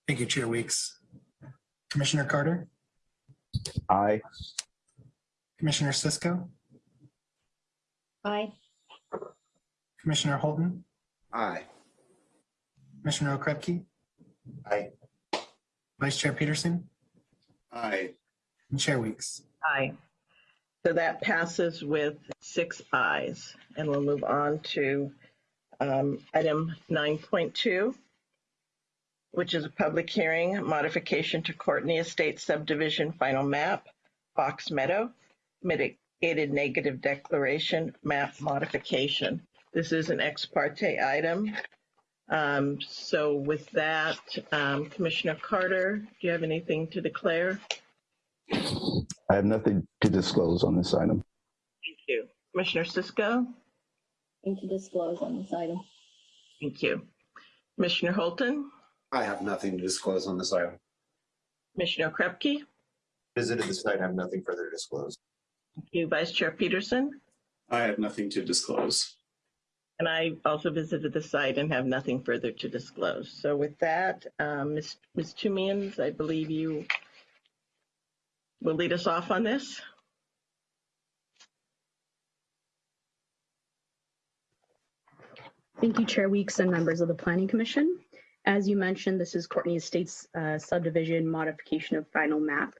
Thank you, Chair Weeks. Commissioner Carter, Aye. Commissioner Cisco, Aye. Commissioner Holton, Aye. Commissioner Okrepkie, Aye. Vice Chair Peterson, Aye. and Chair Weeks. Aye. So that passes with six ayes. And we'll move on to um, item 9.2, which is a public hearing, modification to Courtney Estate subdivision final map, Fox Meadow, mitigated negative declaration map modification. This is an ex parte item. Um, So with that, um, Commissioner Carter, do you have anything to declare? I have nothing to disclose on this item. Thank you. Commissioner Cisco? Nothing to disclose on this item. Thank you. Commissioner Holton? I have nothing to disclose on this item. Commissioner Krepke? Visited the site, I have nothing further to disclose. Thank you. Vice Chair Peterson? I have nothing to disclose. And I also visited the site and have nothing further to disclose. So with that, um, Ms. Ms. Toomians, I believe you will lead us off on this. Thank you, Chair Weeks and members of the Planning Commission. As you mentioned, this is Courtney Estates uh, subdivision modification of final map.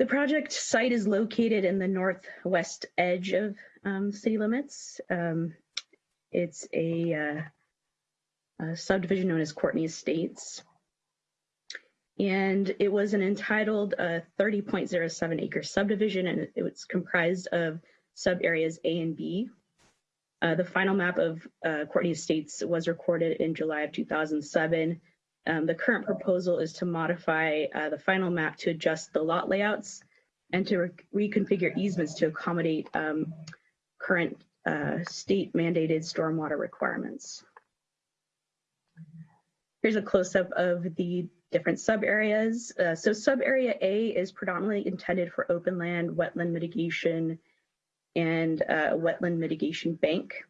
The project site is located in the northwest edge of um, city limits. Um, it's a, uh, a subdivision known as Courtney Estates. And it was an entitled uh, 30.07 acre subdivision, and it was comprised of sub areas A and B. Uh, the final map of uh, Courtney Estates was recorded in July of 2007. Um, the current proposal is to modify uh, the final map to adjust the lot layouts and to re reconfigure easements to accommodate um, current uh, state mandated stormwater requirements. Here's a close-up of the different sub areas. Uh, so sub area A is predominantly intended for open land, wetland mitigation, and uh, wetland mitigation bank.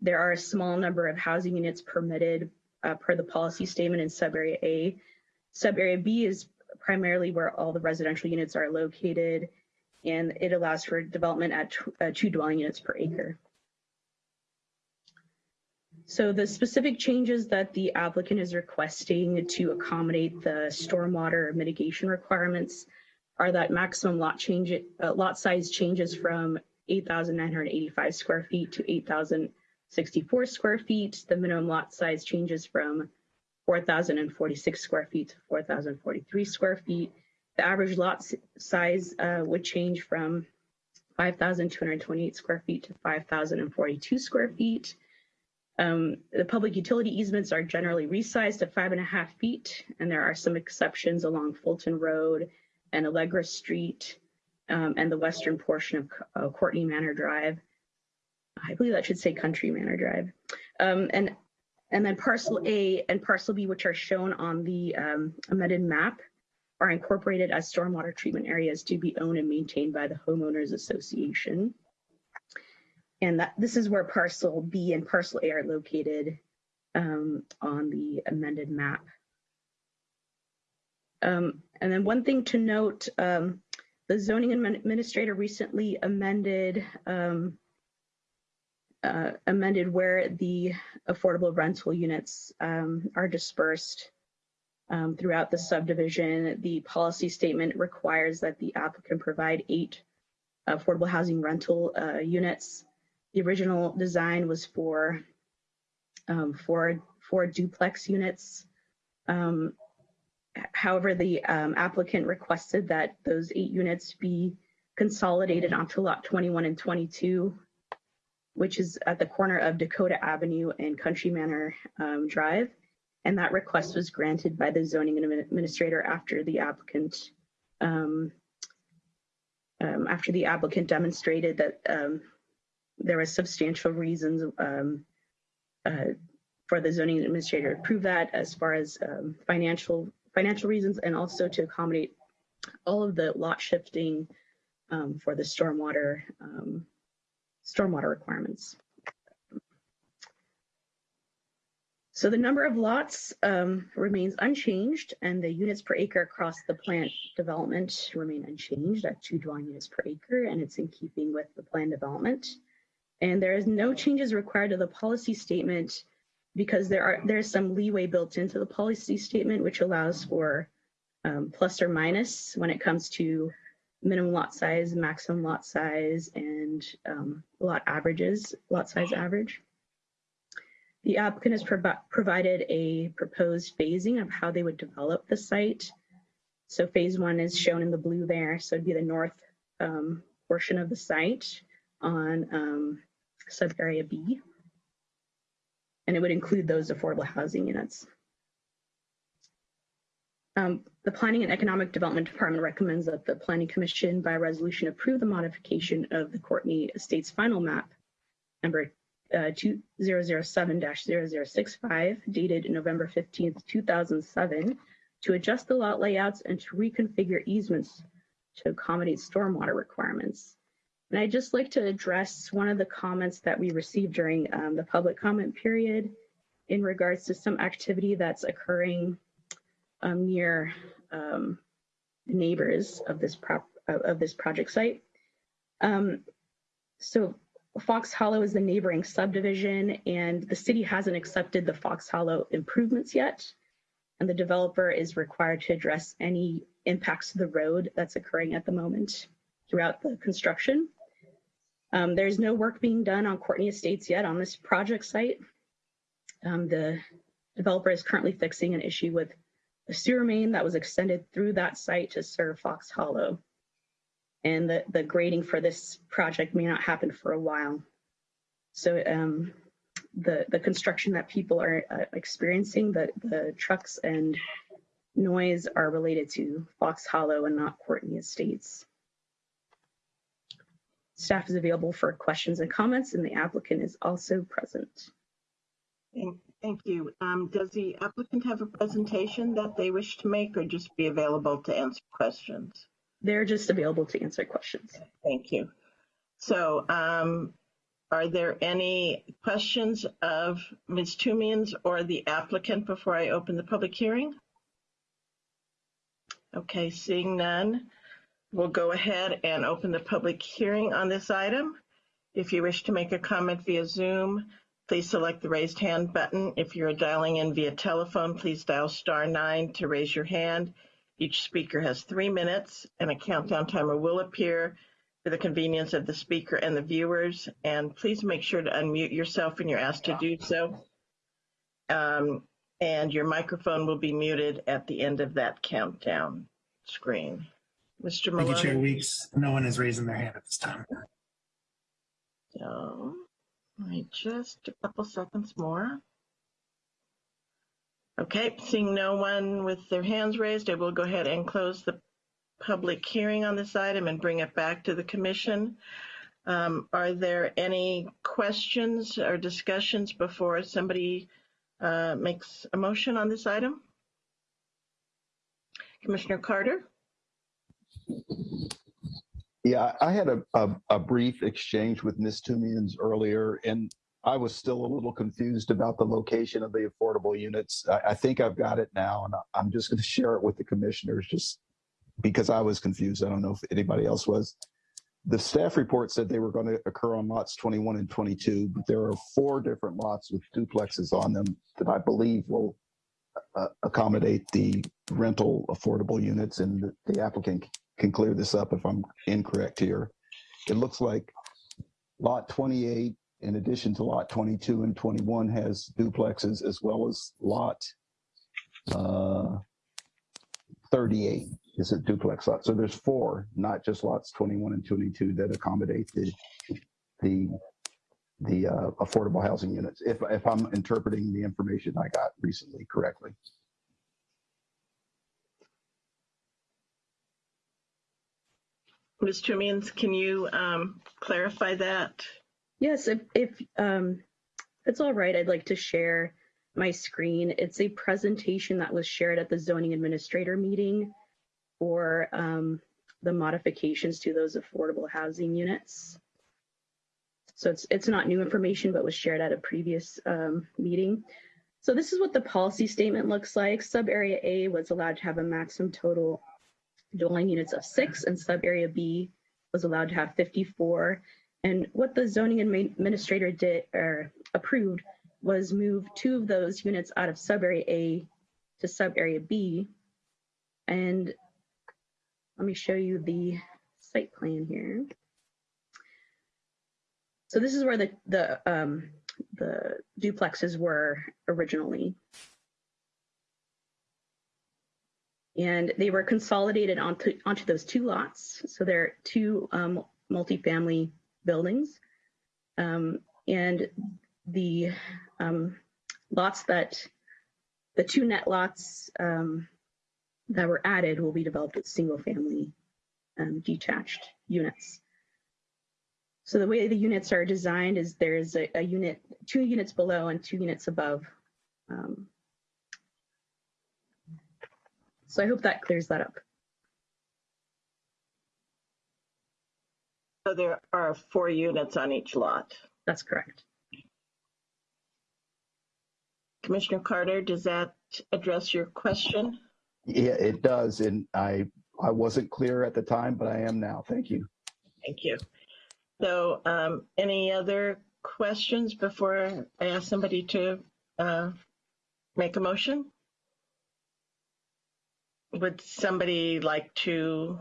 There are a small number of housing units permitted uh, per the policy statement in sub-area A. Sub-area B is primarily where all the residential units are located, and it allows for development at uh, two dwelling units per acre. So the specific changes that the applicant is requesting to accommodate the stormwater mitigation requirements are that maximum lot change, uh, lot size changes from 8,985 square feet to 8,064 square feet. The minimum lot size changes from 4,046 square feet to 4,043 square feet. The average lot size uh, would change from 5,228 square feet to 5,042 square feet. Um, the public utility easements are generally resized to five and a half feet, and there are some exceptions along Fulton Road and Allegra Street um, and the western portion of uh, Courtney Manor Drive. I believe that should say Country Manor Drive. Um, and, and then parcel A and parcel B, which are shown on the um, amended map, are incorporated as stormwater treatment areas to be owned and maintained by the homeowners association. and that this is where parcel B and parcel A are located um, on the amended map. Um, and then one thing to note, um, the zoning administrator recently amended um, uh, amended where the affordable rental units um, are dispersed um, throughout the subdivision. The policy statement requires that the applicant provide eight affordable housing rental uh, units. The original design was for um, four, four duplex units. Um, however, the um, applicant requested that those eight units be consolidated onto lot 21 and 22 which is at the corner of Dakota Avenue and Country Manor um, Drive. And that request was granted by the zoning administrator after the applicant um, um, after the applicant demonstrated that um, there was substantial reasons um, uh, for the zoning administrator to approve that as far as um, financial financial reasons and also to accommodate all of the lot shifting for the stormwater stormwater requirements. So the number of lots um, remains unchanged and the units per acre across the plant development remain unchanged at two dwelling units per acre and it's in keeping with the plan development. And there is no changes required to the policy statement because there are there's some leeway built into the policy statement which allows for um, plus or minus when it comes to minimum lot size, maximum lot size, and um, lot averages, lot size average. The applicant has prov provided a proposed phasing of how they would develop the site. So phase one is shown in the blue there. So it'd be the north um, portion of the site on um, sub area B. And it would include those affordable housing units. Um, the Planning and Economic Development Department recommends that the Planning Commission by resolution approve the modification of the Courtney Estates final map number uh, 2007-0065 dated November 15th, 2007 to adjust the lot layouts and to reconfigure easements to accommodate stormwater requirements. And I'd just like to address one of the comments that we received during um, the public comment period in regards to some activity that's occurring um, near um, neighbors of this prop of this project site. Um, so Fox Hollow is the neighboring subdivision and the city hasn't accepted the Fox Hollow improvements yet. And the developer is required to address any impacts to the road that's occurring at the moment throughout the construction. Um, there's no work being done on Courtney Estates yet on this project site. Um, the developer is currently fixing an issue with a sewer main that was extended through that site to serve Fox Hollow. And the, the grading for this project may not happen for a while. So um, the, the construction that people are uh, experiencing, the, the trucks and noise are related to Fox Hollow and not Courtney Estates. Staff is available for questions and comments and the applicant is also present. Thank you. Um, does the applicant have a presentation that they wish to make or just be available to answer questions? They're just available to answer questions. Thank you. So um, are there any questions of Ms. Toomians or the applicant before I open the public hearing? Okay, seeing none, we'll go ahead and open the public hearing on this item. If you wish to make a comment via Zoom, Please select the raised hand button. If you're dialing in via telephone, please dial star nine to raise your hand. Each speaker has three minutes and a countdown timer will appear for the convenience of the speaker and the viewers. And please make sure to unmute yourself when you're asked to do so. Um, and your microphone will be muted at the end of that countdown screen. Mr. Maloney. Thank you, Chair Weeks. No one is raising their hand at this time. So Right, just a couple seconds more. Okay, seeing no one with their hands raised, I will go ahead and close the public hearing on this item and bring it back to the commission. Um, are there any questions or discussions before somebody uh, makes a motion on this item? Commissioner Carter? Yeah, I had a, a, a brief exchange with Ms. Toomians earlier, and I was still a little confused about the location of the affordable units. I, I think I've got it now, and I'm just going to share it with the commissioners just because I was confused. I don't know if anybody else was. The staff report said they were going to occur on lots 21 and 22, but there are four different lots with duplexes on them that I believe will uh, accommodate the rental affordable units, and the- the applicant can clear this up if I'm incorrect here. It looks like lot 28, in addition to lot 22 and 21, has duplexes as well as lot uh, 38 is a duplex lot. So there's four, not just lots 21 and 22 that accommodate the the the uh, affordable housing units. If if I'm interpreting the information I got recently correctly. Ms. Toomians, can you um, clarify that? Yes, if, if um, it's all right, I'd like to share my screen. It's a presentation that was shared at the zoning administrator meeting for um, the modifications to those affordable housing units. So it's it's not new information, but was shared at a previous um, meeting. So this is what the policy statement looks like. Sub area A was allowed to have a maximum total dwelling units of six, and sub area B was allowed to have 54. And what the zoning administrator did or approved was move two of those units out of sub area A to sub area B. And let me show you the site plan here. So this is where the the um, the duplexes were originally. And they were consolidated onto onto those two lots. So they're two um, multifamily buildings. Um, and the um, lots that, the two net lots um, that were added will be developed as single family um, detached units. So the way the units are designed is there's a, a unit, two units below and two units above. Um, so I hope that clears that up. So there are four units on each lot. That's correct. Commissioner Carter, does that address your question? Yeah, it does, and I I wasn't clear at the time, but I am now. Thank you. Thank you. So um, any other questions before I ask somebody to uh, make a motion? Would somebody like to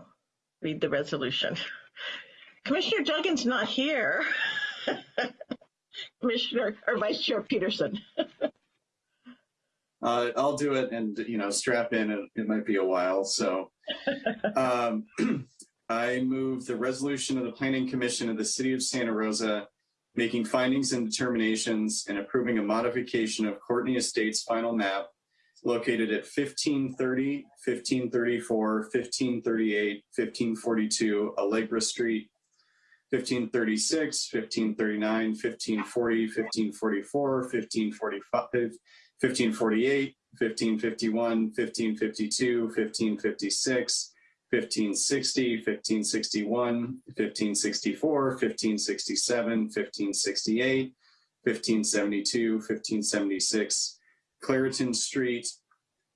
read the resolution? Commissioner Duggan's not here. Commissioner or Vice Chair Peterson. Uh, I'll do it and, you know, strap in. It, it might be a while. So um, I move the resolution of the Planning Commission of the City of Santa Rosa making findings and determinations and approving a modification of Courtney Estates final map located at 1530, 1534, 1538, 1542 Allegra Street, 1536, 1539, 1540, 1544, 1545, 1548, 1551, 1552, 1556, 1560, 1561, 1564, 1567, 1568, 1572, 1576, Clareton Street,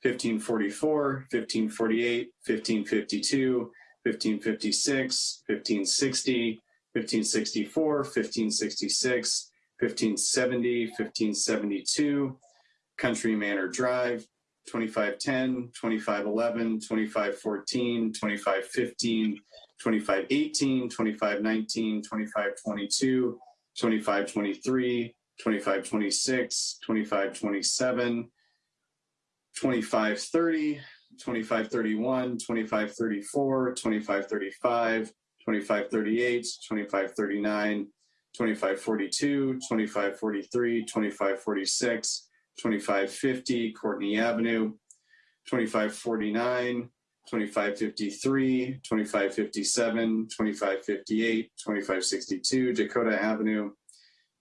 1544, 1548, 1552, 1556, 1560, 1564, 1566, 1570, 1572, Country Manor Drive, 2510, 2511, 2514, 2515, 2518, 2519, 2522, 2523, 25, 26, 25, 27, 25, 30, 25, 31, 25, 34, 25, 35, 25, 38, 25, 39, 25, 42, 25, 43, 25, 46, 25, 50, Courtney Avenue, 25, 49, 2553, 2557, 2558, 62, Dakota Avenue,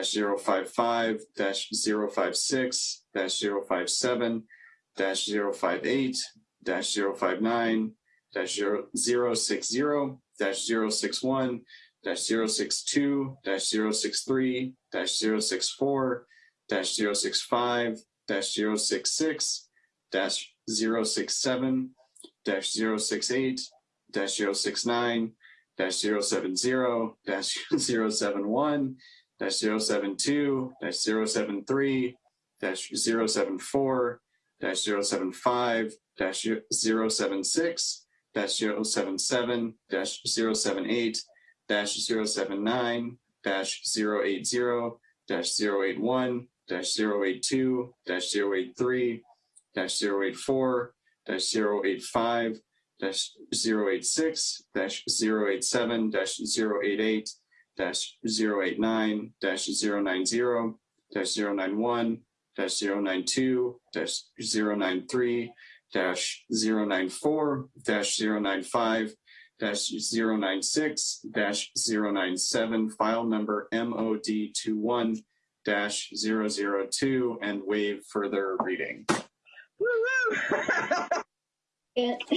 zero five five dash zero five six dash zero five seven dash zero five eight dash zero five nine dash zero zero six zero dash zero six one dash zero six two dash zero six three dash zero six four dash zero six five dash zero six six dash zero six seven dash zero six eight dash zero six nine dash zero seven zero dash zero seven one dash zero seven two dash zero seven three dash zero seven four dash zero seven five dash zero seven six dash zero seven seven dash zero seven eight dash zero seven nine dash zero eight zero dash zero eight one dash zero eight two dash zero eight three dash zero eight four dash zero eight five dash zero eight six dash zero eight seven dash zero eight eight dash zero eight nine dash zero nine zero dash zero nine one dash zero nine two dash zero nine three dash zero nine four dash zero nine five dash zero nine six dash zero nine seven file number MOD two one dash zero zero two and waive further reading. And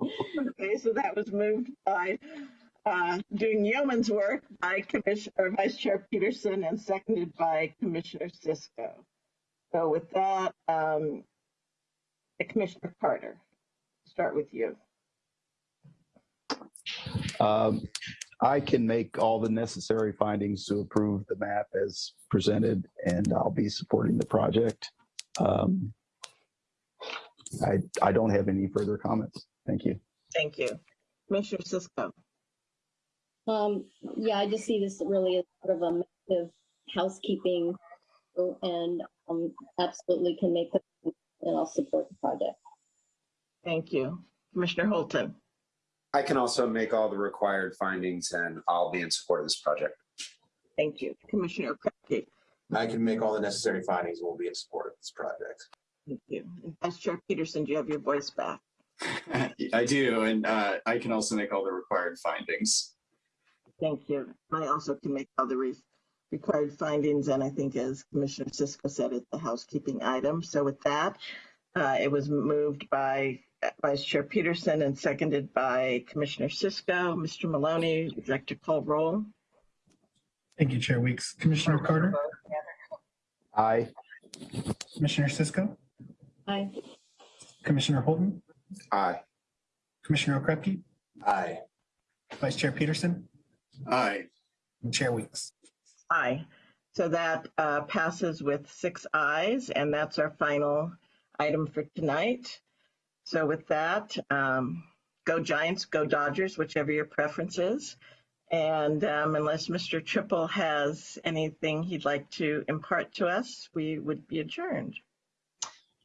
Okay, so that was moved by uh, doing yeoman's work by Commissioner Vice Chair Peterson and seconded by Commissioner Cisco. So with that, um, Commissioner Carter, start with you. Um, I can make all the necessary findings to approve the map as presented, and I'll be supporting the project. Um, I, I don't have any further comments. Thank you. Thank you. Commissioner Cisco. Um, yeah, I just see this really as sort of a massive housekeeping and um, absolutely can make the, and I'll support the project. Thank you. Commissioner Holton. I can also make all the required findings and I'll be in support of this project. Thank you. Commissioner Krepke. I can make all the necessary findings and we'll be in support of this project. Thank you. And Vice Chair Peterson, do you have your voice back? I do, and uh, I can also make all the required findings. Thank you. I also can make all the re- required findings, and I think as Commissioner Cisco said, it's a housekeeping item. So with that, uh, it was moved by Vice Chair Peterson and seconded by Commissioner Cisco. Mr. Maloney, would you like to call roll? Thank you, Chair Weeks. Commissioner Carter, Aye. Commissioner Cisco, Aye. Commissioner Holton, Aye. Commissioner Okrepkie, Aye. Vice Chair Peterson, Aye. and Chair Weeks. Aye. So that uh, passes with six ayes, and that's our final item for tonight. So with that, um, go Giants, go Dodgers, whichever your preference is. And um, unless Mr. Trippel has anything he'd like to impart to us, we would be adjourned.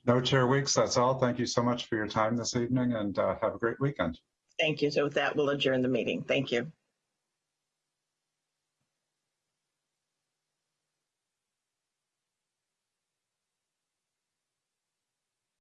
No, Chair Weeks, that's all. Thank you so much for your time this evening and uh, have a great weekend. Thank you. So with that, we'll adjourn the meeting. Thank you.